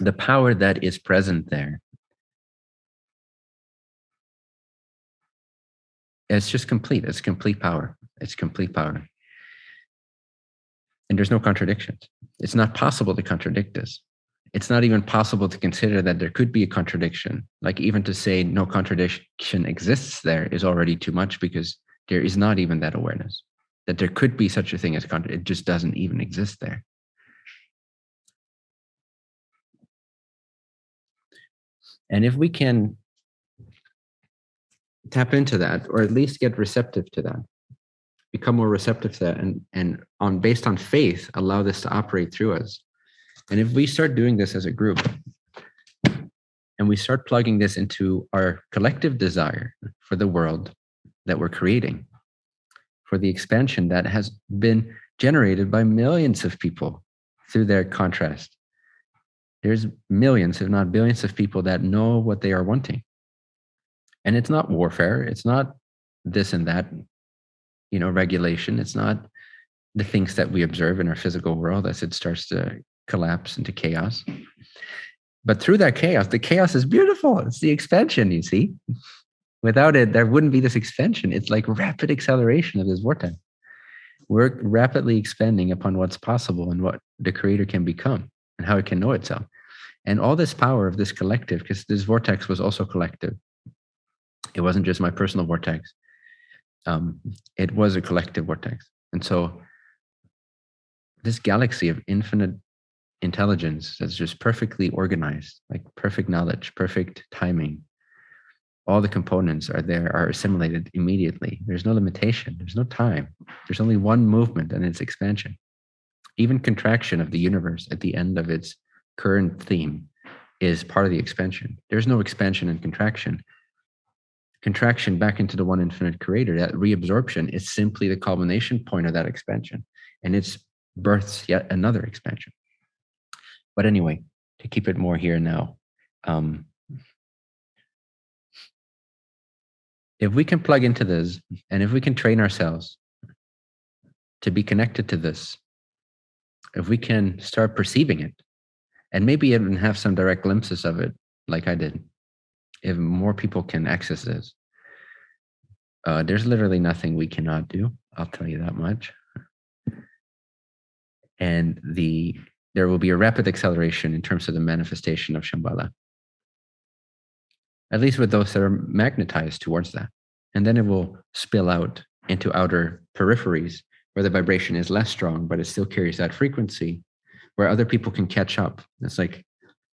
Speaker 1: the power that is present there it's just complete it's complete power it's complete power and there's no contradictions. It's not possible to contradict this. It's not even possible to consider that there could be a contradiction. Like even to say no contradiction exists there is already too much because there is not even that awareness. that there could be such a thing as content. It just doesn't even exist there. And if we can tap into that, or at least get receptive to that, become more receptive to that, and and on based on faith, allow this to operate through us. And if we start doing this as a group, and we start plugging this into our collective desire for the world that we're creating, for the expansion that has been generated by millions of people through their contrast. There's millions, if not billions, of people that know what they are wanting. And it's not warfare, it's not this and that, you know, regulation. It's not the things that we observe in our physical world as it starts to collapse into chaos. But through that chaos, the chaos is beautiful. It's the expansion, you see. Without it, there wouldn't be this expansion. It's like rapid acceleration of this vortex. We're rapidly expanding upon what's possible and what the creator can become and how it can know itself. And all this power of this collective, because this vortex was also collective. It wasn't just my personal vortex. Um, it was a collective vortex. And so this galaxy of infinite intelligence that's just perfectly organized, like perfect knowledge, perfect timing. All the components are there, are assimilated immediately. There's no limitation, there's no time. There's only one movement and its expansion. Even contraction of the universe at the end of its current theme is part of the expansion. There's no expansion and contraction. Contraction back into the one infinite creator, that reabsorption is simply the culmination point of that expansion. And it's births yet another expansion. But anyway, to keep it more here now, um, if we can plug into this and if we can train ourselves to be connected to this, if we can start perceiving it and maybe even have some direct glimpses of it, like I did, if more people can access this, uh, there's literally nothing we cannot do. I'll tell you that much. And the there will be a rapid acceleration in terms of the manifestation of Shambhala. At least with those that are magnetized towards that. And then it will spill out into outer peripheries where the vibration is less strong, but it still carries that frequency where other people can catch up. It's like,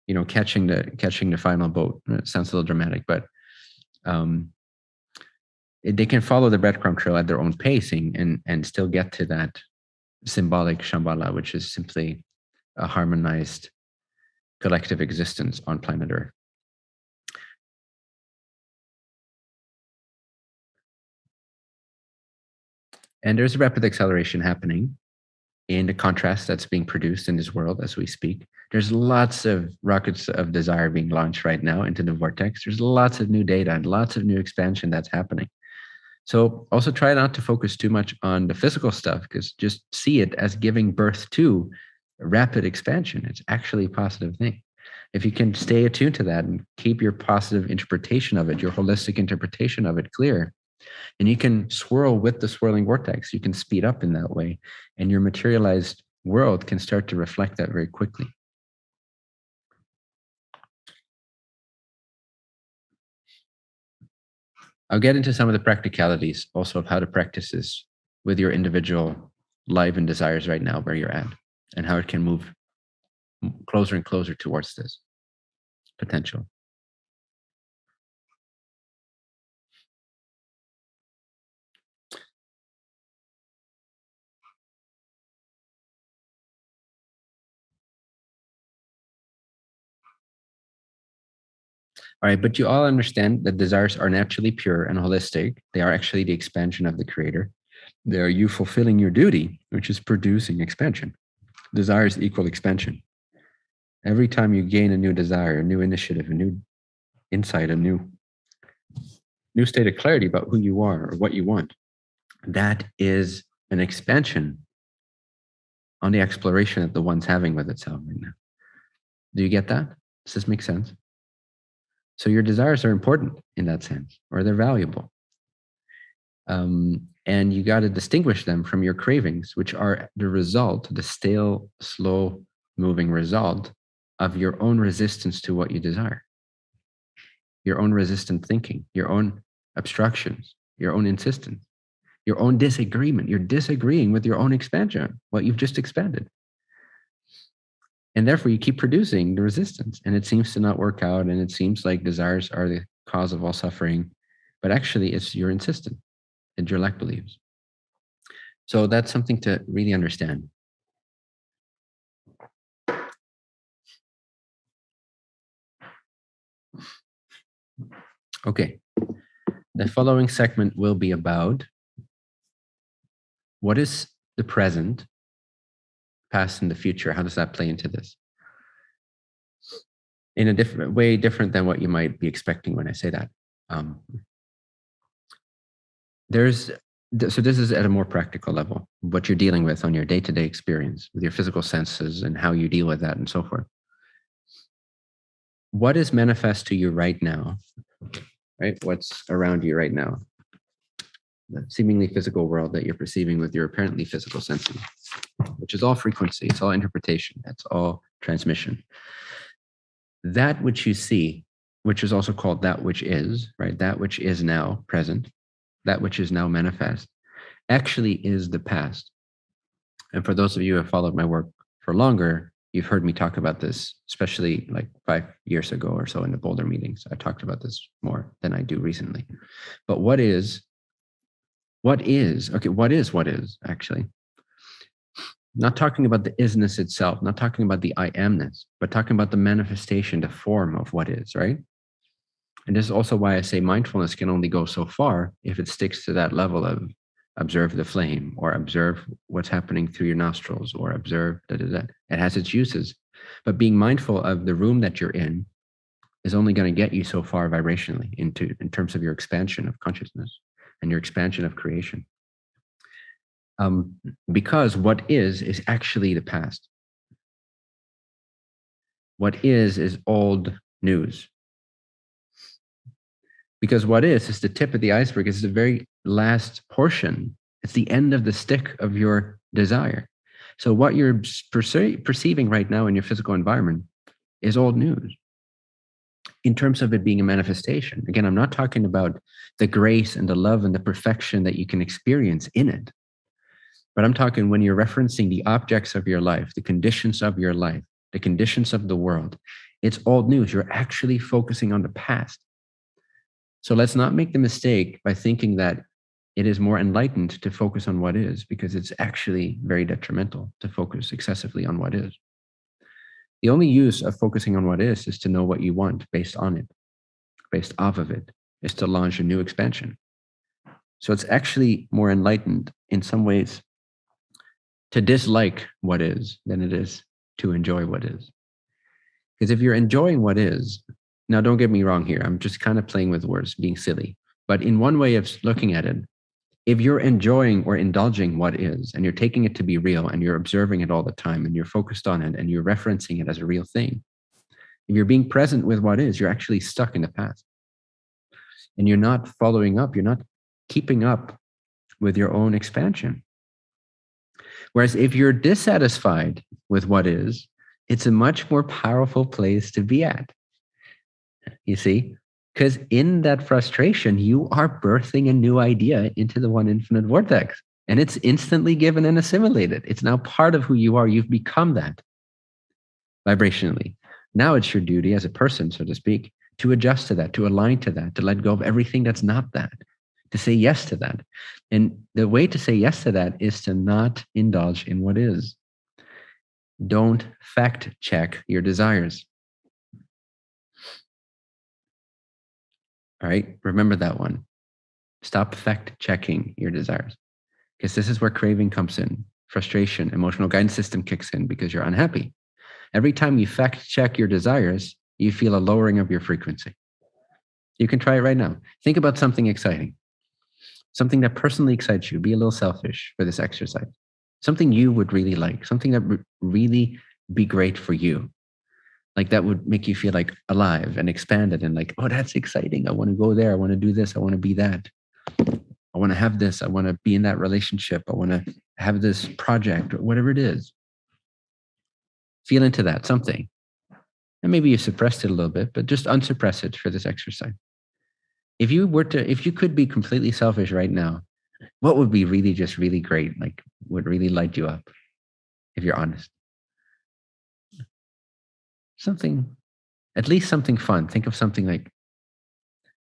Speaker 1: you know, catching the catching the final boat. It sounds a little dramatic, but um, they can follow the breadcrumb trail at their own pacing and and still get to that symbolic Shambhala, which is simply a harmonized collective existence on planet Earth. And there's a rapid acceleration happening in the contrast that's being produced in this world as we speak. There's lots of rockets of desire being launched right now into the vortex. There's lots of new data and lots of new expansion that's happening. So also try not to focus too much on the physical stuff because just see it as giving birth to rapid expansion. It's actually a positive thing. If you can stay attuned to that and keep your positive interpretation of it, your holistic interpretation of it clear, and you can swirl with the swirling vortex, you can speed up in that way, and your materialized world can start to reflect that very quickly. I'll get into some of the practicalities also of how to practice this with your individual life and desires right now where you're at and how it can move closer and closer towards this potential. All right, but you all understand that desires are naturally pure and holistic. They are actually the expansion of the creator. They are you fulfilling your duty, which is producing expansion desires equal expansion. Every time you gain a new desire, a new initiative, a new insight, a new new state of clarity about who you are or what you want, that is an expansion on the exploration that the one's having with itself right now. Do you get that? Does this make sense? So your desires are important in that sense, or they're valuable. Um, and you got to distinguish them from your cravings, which are the result, the stale, slow moving result of your own resistance to what you desire, your own resistant thinking, your own obstructions, your own insistence. your own disagreement. You're disagreeing with your own expansion, what you've just expanded. And therefore, you keep producing the resistance, and it seems to not work out. And it seems like desires are the cause of all suffering, but actually, it's your insistence and your lack beliefs. So that's something to really understand. Okay, the following segment will be about what is the present, past, and the future? How does that play into this? In a different way, different than what you might be expecting when I say that. Um, there's so this is at a more practical level, what you're dealing with on your day-to-day experience with your physical senses and how you deal with that and so forth. What is manifest to you right now right? What's around you right now? The seemingly physical world that you're perceiving with your apparently physical senses, which is all frequency, it's all interpretation, it's all transmission. That which you see, which is also called that which is, right? That which is now present, that which is now manifest, actually is the past. And for those of you who have followed my work for longer, you've heard me talk about this, especially like five years ago or so in the Boulder meetings. I talked about this more than I do recently. But what is, what is, okay, what is what is actually? Not talking about the isness itself, not talking about the I amness, but talking about the manifestation, the form of what is, right? And this is also why I say mindfulness can only go so far if it sticks to that level of observe the flame or observe what's happening through your nostrils or observe that it has its uses. But being mindful of the room that you're in is only going to get you so far vibrationally into in terms of your expansion of consciousness and your expansion of creation. Um, because what is is actually the past. What is is old news because what is is the tip of the iceberg is the very last portion. It's the end of the stick of your desire. So what you're perce perceiving right now in your physical environment is old news. In terms of it being a manifestation again i'm not talking about the grace and the love and the perfection that you can experience in it. But i'm talking when you're referencing the objects of your life the conditions of your life the conditions of the world it's old news. You're actually focusing on the past so let's not make the mistake by thinking that it is more enlightened to focus on what is, because it's actually very detrimental to focus excessively on what is. The only use of focusing on what is is to know what you want based on it, based off of it, is to launch a new expansion. So it's actually more enlightened in some ways to dislike what is than it is to enjoy what is. Because if you're enjoying what is, now, don't get me wrong here. I'm just kind of playing with words, being silly. But in one way of looking at it, if you're enjoying or indulging what is, and you're taking it to be real, and you're observing it all the time, and you're focused on it, and you're referencing it as a real thing, if you're being present with what is, you're actually stuck in the past. And you're not following up, you're not keeping up with your own expansion. Whereas if you're dissatisfied with what is, it's a much more powerful place to be at you see? Because in that frustration, you are birthing a new idea into the one infinite vortex. And it's instantly given and assimilated. It's now part of who you are. You've become that vibrationally. Now it's your duty as a person, so to speak, to adjust to that, to align to that, to let go of everything that's not that, to say yes to that. And the way to say yes to that is to not indulge in what is. Don't fact check your desires. All right. Remember that one. Stop fact checking your desires because this is where craving comes in. Frustration, emotional guidance system kicks in because you're unhappy. Every time you fact check your desires, you feel a lowering of your frequency. You can try it right now. Think about something exciting, something that personally excites you. Be a little selfish for this exercise. Something you would really like, something that would really be great for you like that would make you feel like alive and expanded and like oh that's exciting. I want to go there. I want to do this. I want to be that. I want to have this. I want to be in that relationship. I want to have this project or whatever it is. Feel into that something. And maybe you suppressed it a little bit but just unsuppress it for this exercise. If you were to if you could be completely selfish right now What would be really just really great, like would really light you up, if you're honest? Something, at least something fun. Think of something like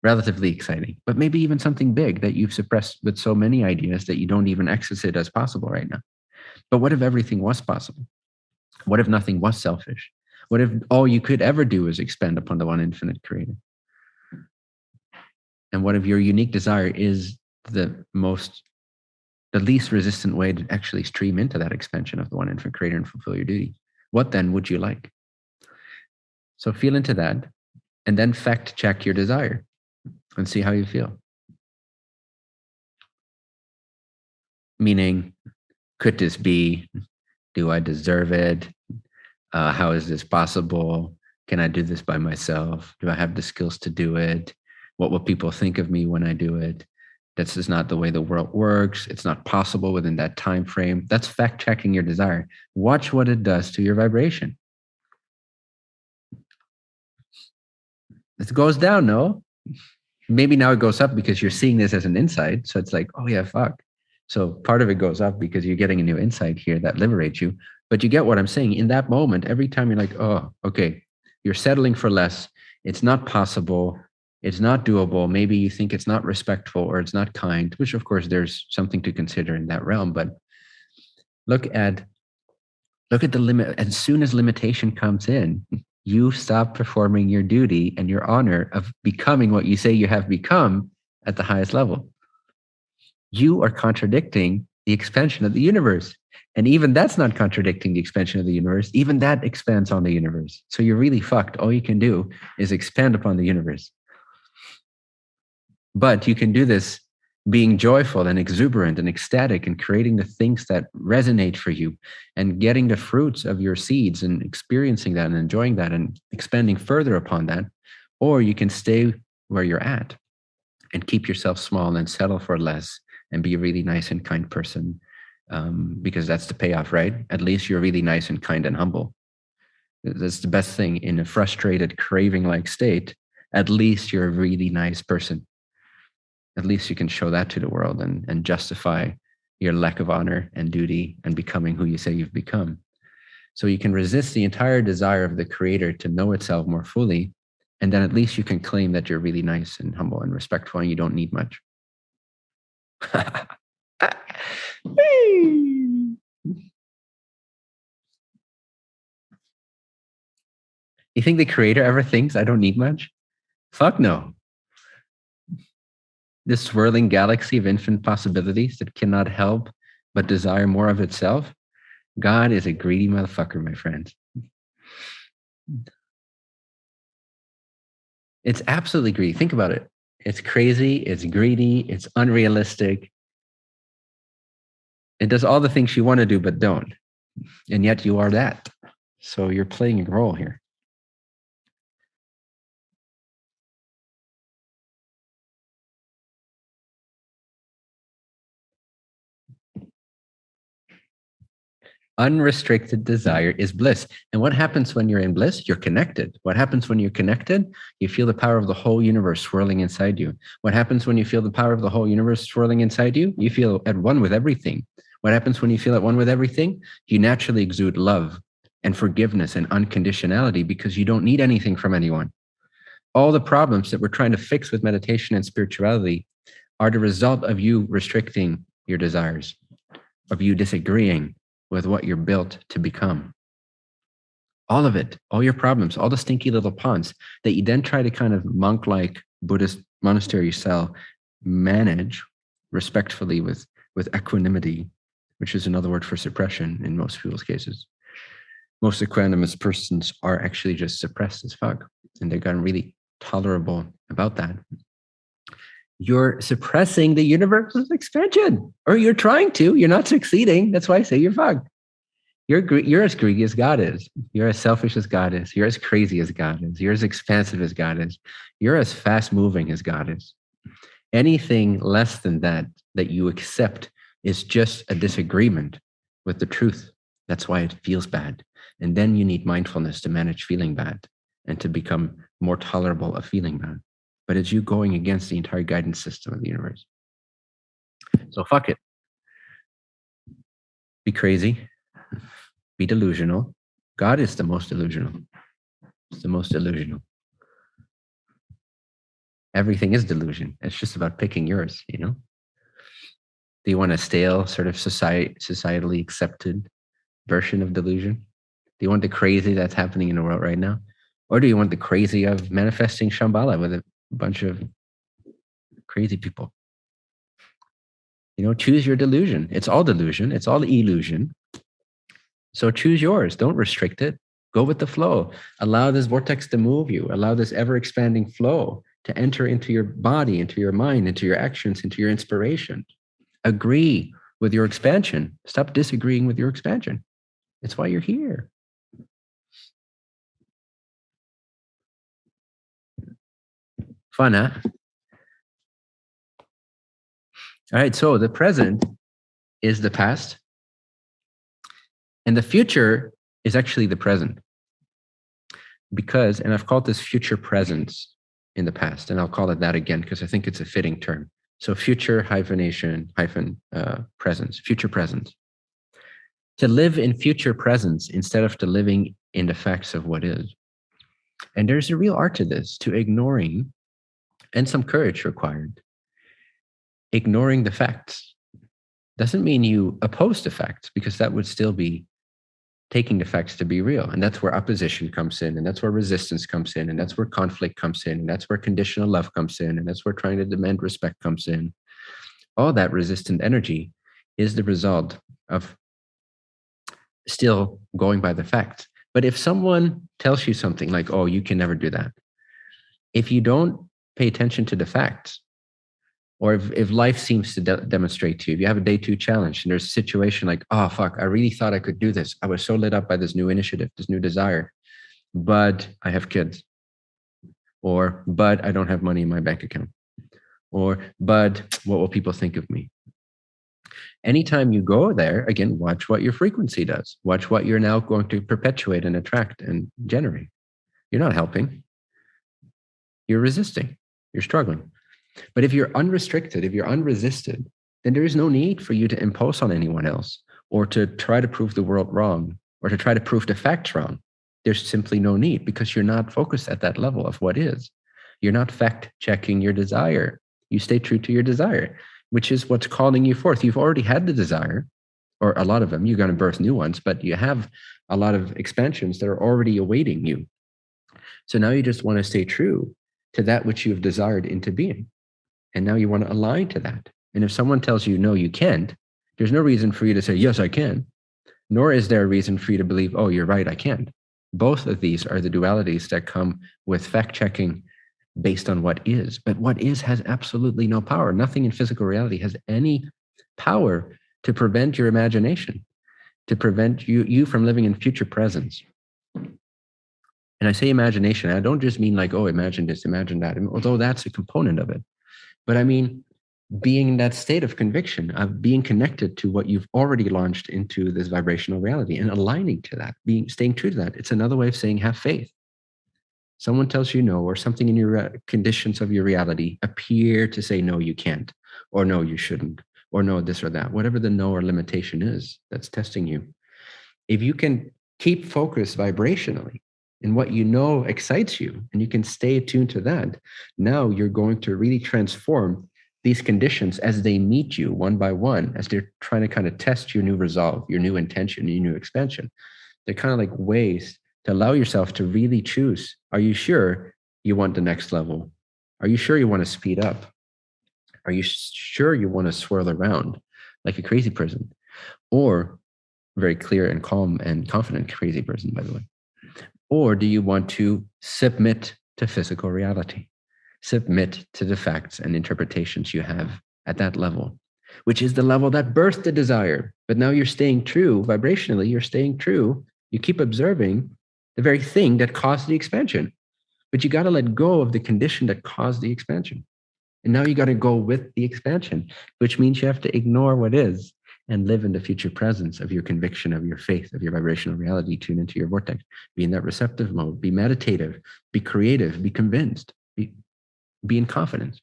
Speaker 1: relatively exciting, but maybe even something big that you've suppressed with so many ideas that you don't even access it as possible right now. But what if everything was possible? What if nothing was selfish? What if all you could ever do is expand upon the one infinite creator? And what if your unique desire is the most, the least resistant way to actually stream into that expansion of the one infinite creator and fulfill your duty? What then would you like? So feel into that and then fact check your desire and see how you feel. Meaning, could this be? Do I deserve it? Uh, how is this possible? Can I do this by myself? Do I have the skills to do it? What will people think of me when I do it? This is not the way the world works. It's not possible within that time frame. That's fact checking your desire. Watch what it does to your vibration. It goes down, no? Maybe now it goes up because you're seeing this as an insight. So it's like, oh yeah, fuck. So part of it goes up because you're getting a new insight here that liberates you. But you get what I'm saying. In that moment, every time you're like, oh, okay, you're settling for less. It's not possible. It's not doable. Maybe you think it's not respectful or it's not kind, which of course there's something to consider in that realm. But look at look at the limit. As soon as limitation comes in, you stop performing your duty and your honor of becoming what you say you have become at the highest level. You are contradicting the expansion of the universe. And even that's not contradicting the expansion of the universe. Even that expands on the universe. So you're really fucked. All you can do is expand upon the universe. But you can do this being joyful and exuberant and ecstatic and creating the things that resonate for you and getting the fruits of your seeds and experiencing that and enjoying that and expanding further upon that. Or you can stay where you're at and keep yourself small and settle for less and be a really nice and kind person um, because that's the payoff, right? At least you're really nice and kind and humble. That's the best thing in a frustrated, craving like state. At least you're a really nice person. At least you can show that to the world and, and justify your lack of honor and duty and becoming who you say you've become. So you can resist the entire desire of the creator to know itself more fully. And then at least you can claim that you're really nice and humble and respectful and you don't need much. you think the creator ever thinks I don't need much? Fuck no. This swirling galaxy of infinite possibilities that cannot help but desire more of itself. God is a greedy motherfucker, my friends. It's absolutely greedy. Think about it. It's crazy, it's greedy, it's unrealistic. It does all the things you want to do, but don't. And yet you are that. So you're playing a role here. Unrestricted desire is bliss. And what happens when you're in bliss? You're connected. What happens when you're connected? You feel the power of the whole universe swirling inside you. What happens when you feel the power of the whole universe swirling inside you? You feel at one with everything. What happens when you feel at one with everything? You naturally exude love and forgiveness and unconditionality because you don't need anything from anyone. All the problems that we're trying to fix with meditation and spirituality are the result of you restricting your desires, of you disagreeing, with what you're built to become. All of it, all your problems, all the stinky little ponds that you then try to kind of monk like Buddhist monastery cell manage respectfully with, with equanimity, which is another word for suppression in most people's cases. Most equanimous persons are actually just suppressed as fuck, and they've gotten really tolerable about that you're suppressing the universe's expansion, or you're trying to. You're not succeeding. That's why I say you're fucked. You're you're as greedy as God is. You're as selfish as God is. You're as crazy as God is. You're as expansive as God is. You're as fast moving as God is. Anything less than that that you accept is just a disagreement with the truth. That's why it feels bad. And then you need mindfulness to manage feeling bad and to become more tolerable of feeling bad but it's you going against the entire guidance system of the universe. So fuck it. Be crazy. Be delusional. God is the most delusional. It's the most delusional. Everything is delusion. It's just about picking yours, you know? Do you want a stale, sort of society, societally accepted version of delusion? Do you want the crazy that's happening in the world right now? Or do you want the crazy of manifesting Shambhala with a bunch of crazy people? You know, choose your delusion. It's all delusion, it's all illusion. So choose yours. Don't restrict it. Go with the flow. Allow this vortex to move you. Allow this ever expanding flow to enter into your body, into your mind, into your actions, into your inspiration. Agree with your expansion. Stop disagreeing with your expansion. It's why you're here. Fun, huh? All right, so the present is the past, and the future is actually the present. Because, and I've called this future presence in the past, and I'll call it that again because I think it's a fitting term. So future hyphenation hyphen uh, presence, future presence. To live in future presence instead of to living in the facts of what is. And there's a real art to this, to ignoring, and some courage required. Ignoring the facts doesn't mean you oppose the facts because that would still be taking the facts to be real. And that's where opposition comes in, and that's where resistance comes in, and that's where conflict comes in, and that's where conditional love comes in, and that's where trying to demand respect comes in. All that resistant energy is the result of still going by the facts. But if someone tells you something like, oh, you can never do that, if you don't pay attention to the facts, or if, if life seems to de demonstrate to you, if you have a day two challenge and there's a situation like, oh, fuck, I really thought I could do this. I was so lit up by this new initiative, this new desire, but I have kids. Or, but I don't have money in my bank account. Or, but what will people think of me? Anytime you go there, again, watch what your frequency does. Watch what you're now going to perpetuate and attract and generate. You're not helping. You're resisting. You're struggling. But if you're unrestricted, if you're unresisted, then there is no need for you to impose on anyone else or to try to prove the world wrong or to try to prove the facts wrong. There's simply no need because you're not focused at that level of what is. You're not fact checking your desire. You stay true to your desire, which is what's calling you forth. You've already had the desire, or a lot of them. You're going to birth new ones, but you have a lot of expansions that are already awaiting you. So now you just want to stay true to that which you have desired into being. And now you want to align to that. And if someone tells you, no, you can't, there's no reason for you to say, yes, I can. Nor is there a reason for you to believe, oh, you're right, I can't. Both of these are the dualities that come with fact checking based on what is. But what is has absolutely no power. Nothing in physical reality has any power to prevent your imagination, to prevent you, you from living in future presence. And I say imagination, I don't just mean like, oh, imagine this, imagine that, although that's a component of it. But I mean, being in that state of conviction, of being connected to what you've already launched into this vibrational reality and aligning to that, being staying true to that. It's another way of saying have faith. Someone tells you no, or something in your uh, conditions of your reality appear to say no, you can't, or no, you shouldn't, or no, this or that, whatever the no or limitation is that's testing you. If you can keep focused vibrationally and what you know excites you and you can stay tuned to that now you're going to really transform these conditions as they meet you one by one as they're trying to kind of test your new resolve your new intention your new expansion. They're kind of like ways to allow yourself to really choose are you sure you want the next level? Are you sure you want to speed up? Are you sure you want to swirl around like a crazy person? Or very clear and calm and confident crazy person by the way or do you want to submit to physical reality? Submit to the facts and interpretations you have at that level, which is the level that birthed the desire. But now you're staying true vibrationally, you're staying true. You keep observing the very thing that caused the expansion. But you got to let go of the condition that caused the expansion. And now you got to go with the expansion, which means you have to ignore what is and live in the future presence of your conviction, of your faith, of your vibrational reality. Tune into your vortex, be in that receptive mode, be meditative, be creative, be convinced, be, be in confidence.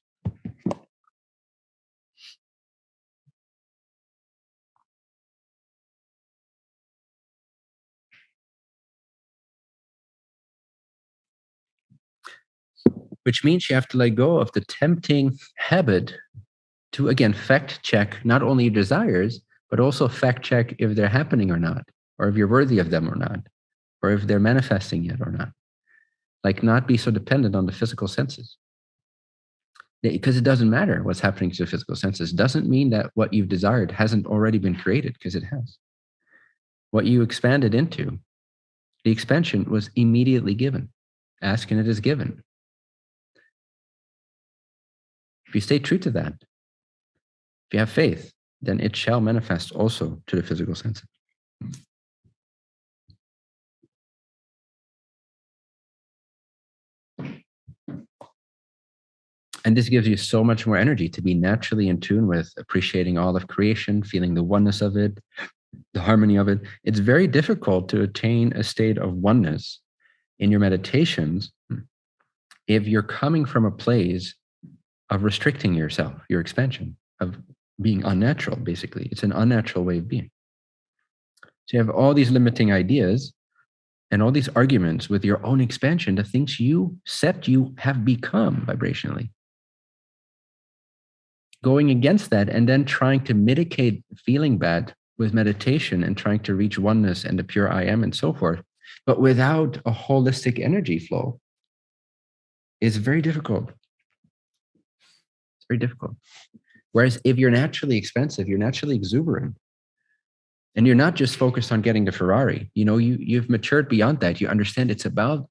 Speaker 1: Which means you have to let go of the tempting habit to again fact check not only your desires, but also fact check if they're happening or not or if you're worthy of them or not or if they're manifesting yet or not. Like not be so dependent on the physical senses. Because it doesn't matter what's happening to the physical senses. Doesn't mean that what you've desired hasn't already been created because it has. What you expanded into the expansion was immediately given. Ask and it is given. If you stay true to that if you have faith then it shall manifest also to the physical senses. And this gives you so much more energy to be naturally in tune with appreciating all of creation feeling the oneness of it the harmony of it. It's very difficult to attain a state of oneness in your meditations if you're coming from a place of restricting yourself your expansion of being unnatural basically it's an unnatural way of being so you have all these limiting ideas and all these arguments with your own expansion the things you set you have become vibrationally going against that and then trying to mitigate feeling bad with meditation and trying to reach oneness and the pure I am and so forth, but without a holistic energy flow is very difficult. It's very difficult. Whereas if you're naturally expensive, you're naturally exuberant, and you're not just focused on getting the Ferrari, you know, you you've matured beyond that. You understand it's about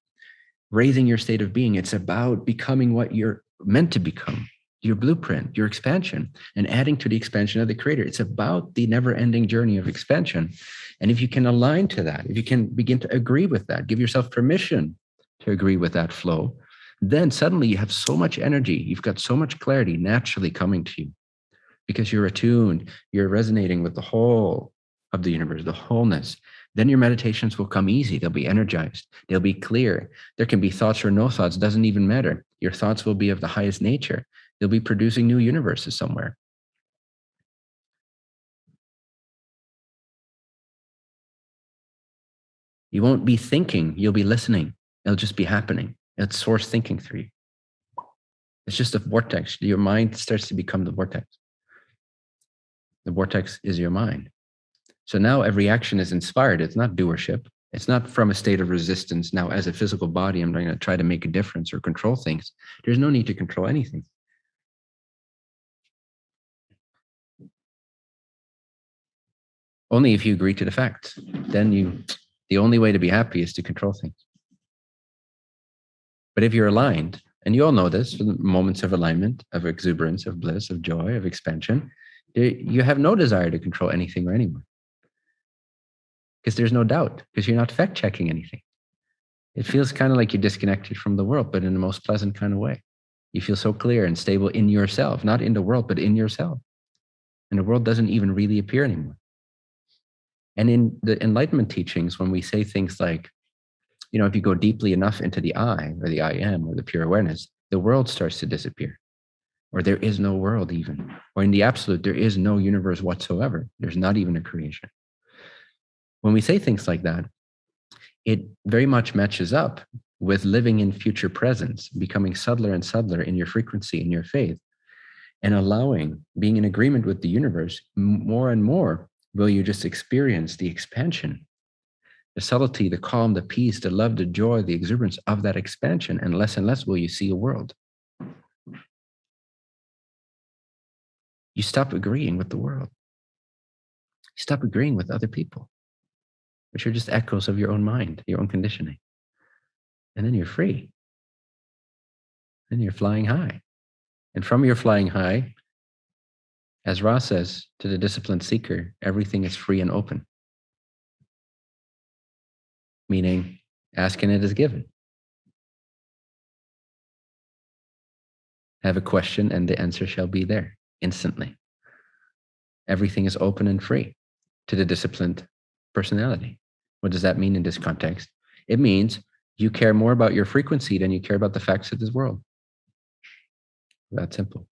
Speaker 1: raising your state of being. It's about becoming what you're meant to become your blueprint, your expansion, and adding to the expansion of the creator. It's about the never ending journey of expansion. And if you can align to that, if you can begin to agree with that, give yourself permission to agree with that flow, then suddenly you have so much energy. You've got so much clarity naturally coming to you because you're attuned, you're resonating with the whole of the universe, the wholeness. Then your meditations will come easy. They'll be energized. They'll be clear. There can be thoughts or no thoughts, doesn't even matter. Your thoughts will be of the highest nature They'll be producing new universes somewhere. You won't be thinking, you'll be listening. It'll just be happening. It's source thinking through you. It's just a vortex. Your mind starts to become the vortex. The vortex is your mind. So now every action is inspired. It's not doership. It's not from a state of resistance. Now, as a physical body, I'm going to try to make a difference or control things. There's no need to control anything. Only if you agree to the facts. Then you, the only way to be happy is to control things. But if you're aligned, and you all know this, moments of alignment, of exuberance, of bliss, of joy, of expansion, Uh, you have no desire to control anything or anyone. Because there's no doubt, because you're not fact checking anything. It feels kind of like you're disconnected from the world, but in the most pleasant kind of way. You feel so clear and stable in yourself, not in the world, but in yourself. And the world doesn't even really appear anymore. And in the Enlightenment teachings, when we say things like, you know, if you go deeply enough into the I or the I am or the pure awareness, the world starts to disappear. Or there is no world, even. Or in the absolute, there is no universe whatsoever. There's not even a creation. When we say things like that, it very much matches up with living in future presence, becoming subtler and subtler in your frequency, in your faith, and allowing being in agreement with the universe more and more will you just experience the expansion, the subtlety, the calm, the peace, the love, the joy, the exuberance of that expansion. And less and less will you see a world. You stop agreeing with the world. You stop agreeing with other people, which are just echoes of your own mind, your own conditioning. And then you're free. Then you're flying high. And from your flying high, as Ra says to the disciplined seeker, everything is free and open. Meaning, asking it is given. Have a question and the answer shall be there instantly. Everything is open and free to the disciplined personality. What does that mean in this context? It means you care more about your frequency than you care about the facts of this world. That simple.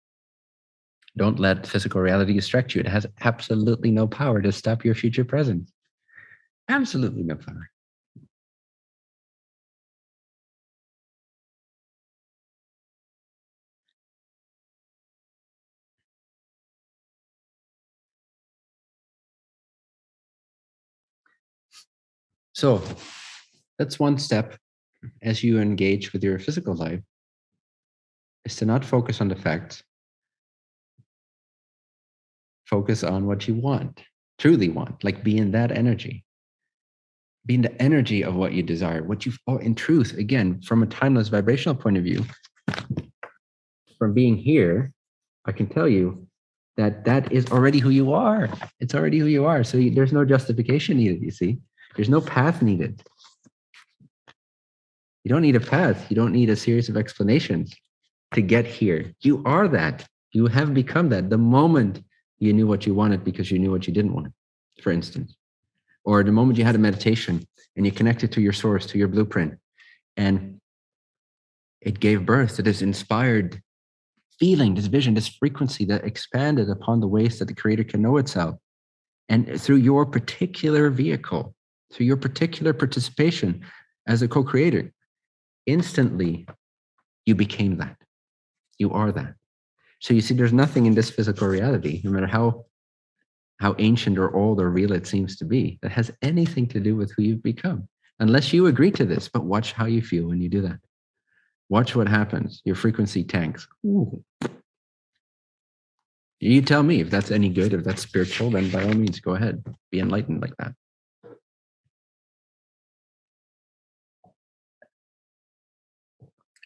Speaker 1: Don't let physical reality distract you. It has absolutely no power to stop your future presence. Absolutely no power. So that's one step as you engage with your physical life is to not focus on the facts. Focus on what you want, truly want, like be in that energy. Be in the energy of what you desire, what you, oh, in truth, again, from a timeless vibrational point of view, from being here, I can tell you that that is already who you are. It's already who you are. So you, there's no justification needed, you see. There's no path needed. You don't need a path. You don't need a series of explanations to get here. You are that. You have become that the moment you knew what you wanted because you knew what you didn't want, for instance. Or the moment you had a meditation and you connected to your source, to your blueprint, and it gave birth to this inspired feeling, this vision, this frequency that expanded upon the ways that the creator can know itself. And through your particular vehicle, through your particular participation as a co-creator, instantly you became that. You are that. So you see, there's nothing in this physical reality, no matter how how ancient or old or real it seems to be, that has anything to do with who you've become, unless you agree to this. But watch how you feel when you do that. Watch what happens. Your frequency tanks. Ooh. You tell me if that's any good, if that's spiritual, then by all means, go ahead. Be enlightened like that.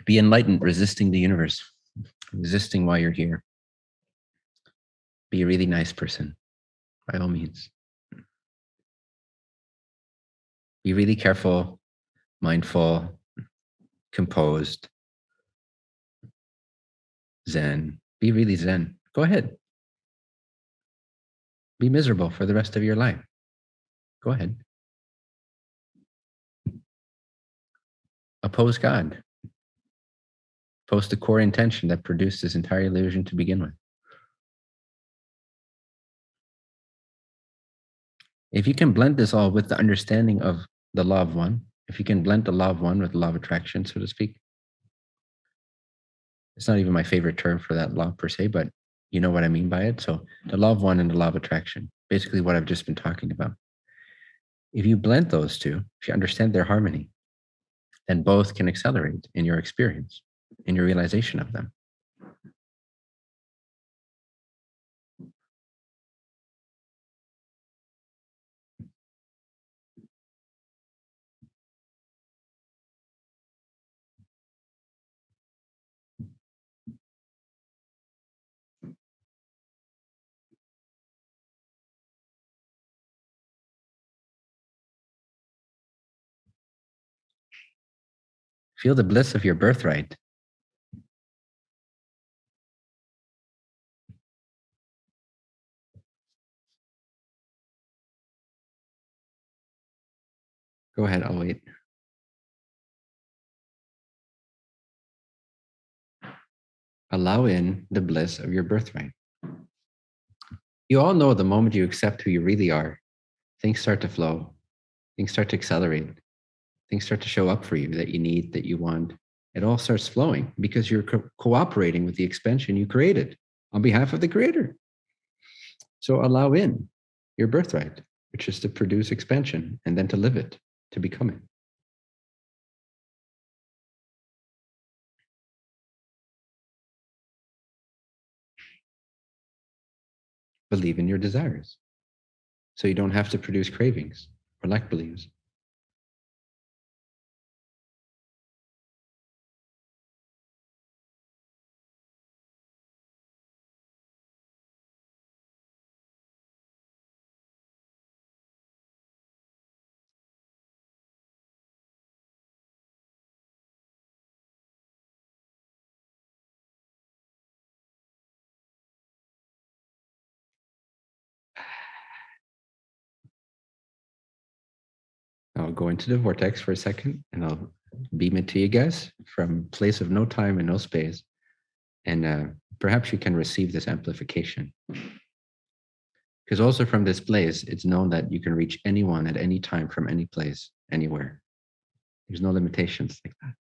Speaker 1: Be enlightened, resisting the universe, resisting why you're here. Be a really nice person, by all means. Be really careful, mindful, composed, zen. Be really zen. Go ahead. Be miserable for the rest of your life. Go ahead. Oppose God. Post the core intention that produced this entire illusion to begin with. If you can blend this all with the understanding of the law of one, if you can blend the law of one with the law of attraction, so to speak. It's not even my favorite term for that law per se, but you know what I mean by it. So the law of one and the law of attraction, basically what I've just been talking about. If you blend those two, if you understand their harmony, then both can accelerate in your experience, in your realization of them. Feel the bliss of your birthright. Go ahead, I'll wait. Allow in the bliss of your birthright. You all know the moment you accept who you really are, things start to flow, things start to accelerate things start to show up for you that you need, that you want. It all starts flowing because you're co cooperating with the expansion you created on behalf of the creator. So allow in your birthright, which is to produce expansion and then to live it, to become it. Believe in your desires. So you don't have to produce cravings or lack beliefs. Into the vortex for a second and I'll beam it to you guys from place of no time and no space. And uh, perhaps you can receive this amplification. Because also from this place, it's known that you can reach anyone at any time from any place, anywhere. There's no limitations like that.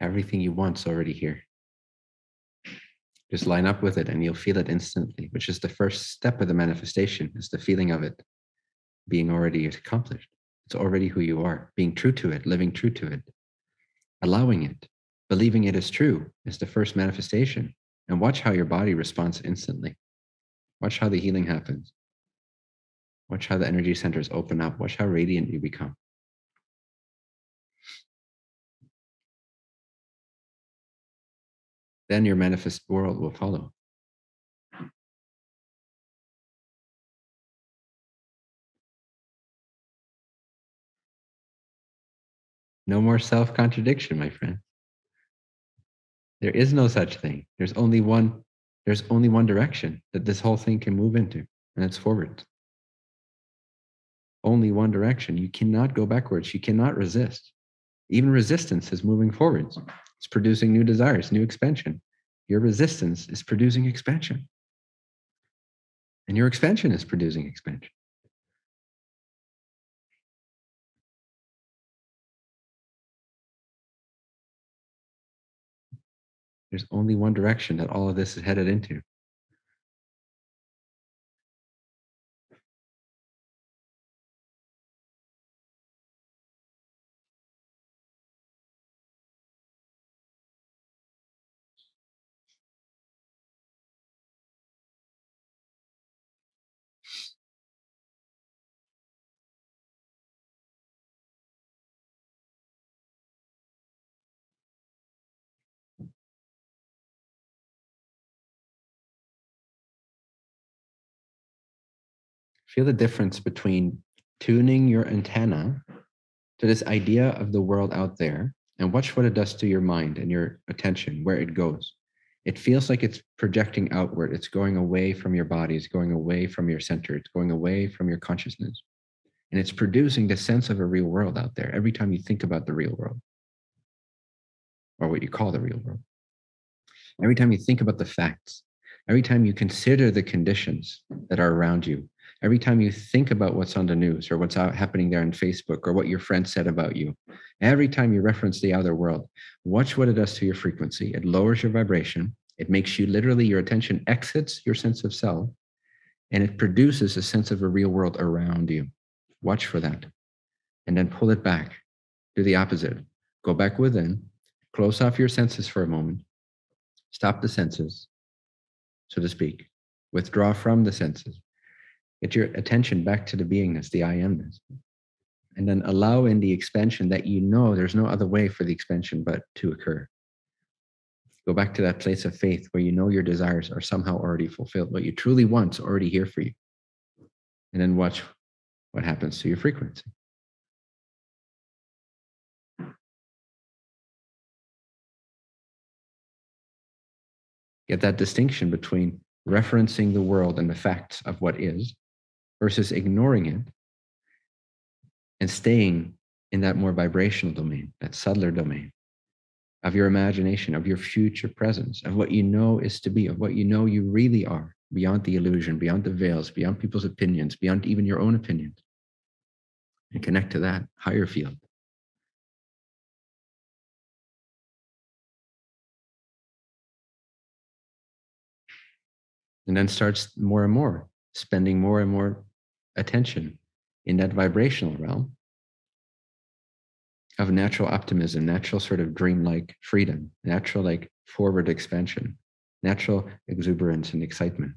Speaker 1: Everything you want's already here. Just line up with it and you'll feel it instantly, which is the first step of the manifestation, is the feeling of it being already accomplished. It's already who you are, being true to it, living true to it, allowing it, believing it is true is the first manifestation. And watch how your body responds instantly. Watch how the healing happens. Watch how the energy centers open up. Watch how radiant you become. Then your manifest world will follow. No more self contradiction, my friend. There is no such thing. There's only one, there's only one direction that this whole thing can move into, and it's forward. Only one direction. You cannot go backwards. You cannot resist. Even resistance is moving forwards. It's producing new desires, new expansion. Your resistance is producing expansion. And your expansion is producing expansion. There's only one direction that all of this is headed into. Feel the difference between tuning your antenna to this idea of the world out there and watch what it does to your mind and your attention, where it goes. It feels like it's projecting outward. It's going away from your body. It's going away from your center. It's going away from your consciousness. And it's producing the sense of a real world out there every time you think about the real world or what you call the real world. Every time you think about the facts, every time you consider the conditions that are around you, every time you think about what's on the news or what's happening there on Facebook or what your friend said about you, every time you reference the outer world, watch what it does to your frequency. It lowers your vibration. It makes you literally, your attention exits your sense of self and it produces a sense of a real world around you. Watch for that. And then pull it back. Do the opposite. Go back within, close off your senses for a moment, stop the senses, so to speak, withdraw from the senses Get your attention back to the beingness, the I amness. And then allow in the expansion that you know there's no other way for the expansion but to occur. Go back to that place of faith where you know your desires are somehow already fulfilled. What you truly want is already here for you. And then watch what happens to your frequency. Get that distinction between referencing the world and the facts of what is versus ignoring it and staying in that more vibrational domain, that subtler domain of your imagination, of your future presence, of what you know is to be, of what you know you really are, beyond the illusion, beyond the veils, beyond people's opinions, beyond even your own opinions. And connect to that higher field. And then starts more and more, spending more and more attention in that vibrational realm of natural optimism, natural sort of dreamlike freedom, natural like forward expansion, natural exuberance and excitement,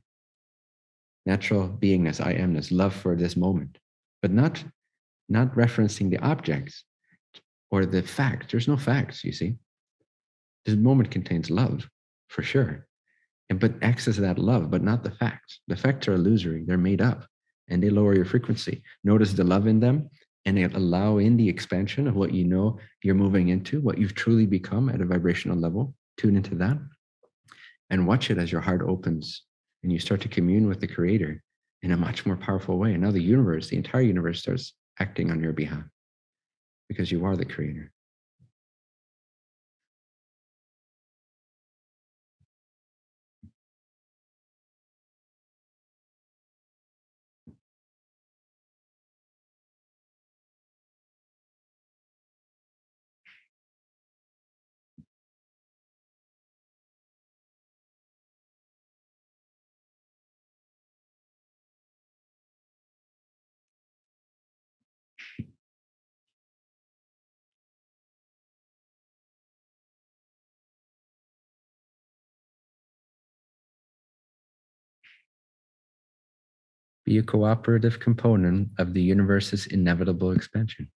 Speaker 1: natural beingness, I amness, love for this moment, but not not referencing the objects or the facts. There's no facts, you see. This moment contains love, for sure. And but access that love, but not the facts. The facts are illusory, they're made up and they lower your frequency. Notice the love in them and allow in the expansion of what you know you're moving into, what you've truly become at a vibrational level. Tune into that and watch it as your heart opens and you start to commune with the creator in a much more powerful way. And now the universe, the entire universe starts acting on your behalf because you are the creator. Be a cooperative component of the universe's inevitable expansion.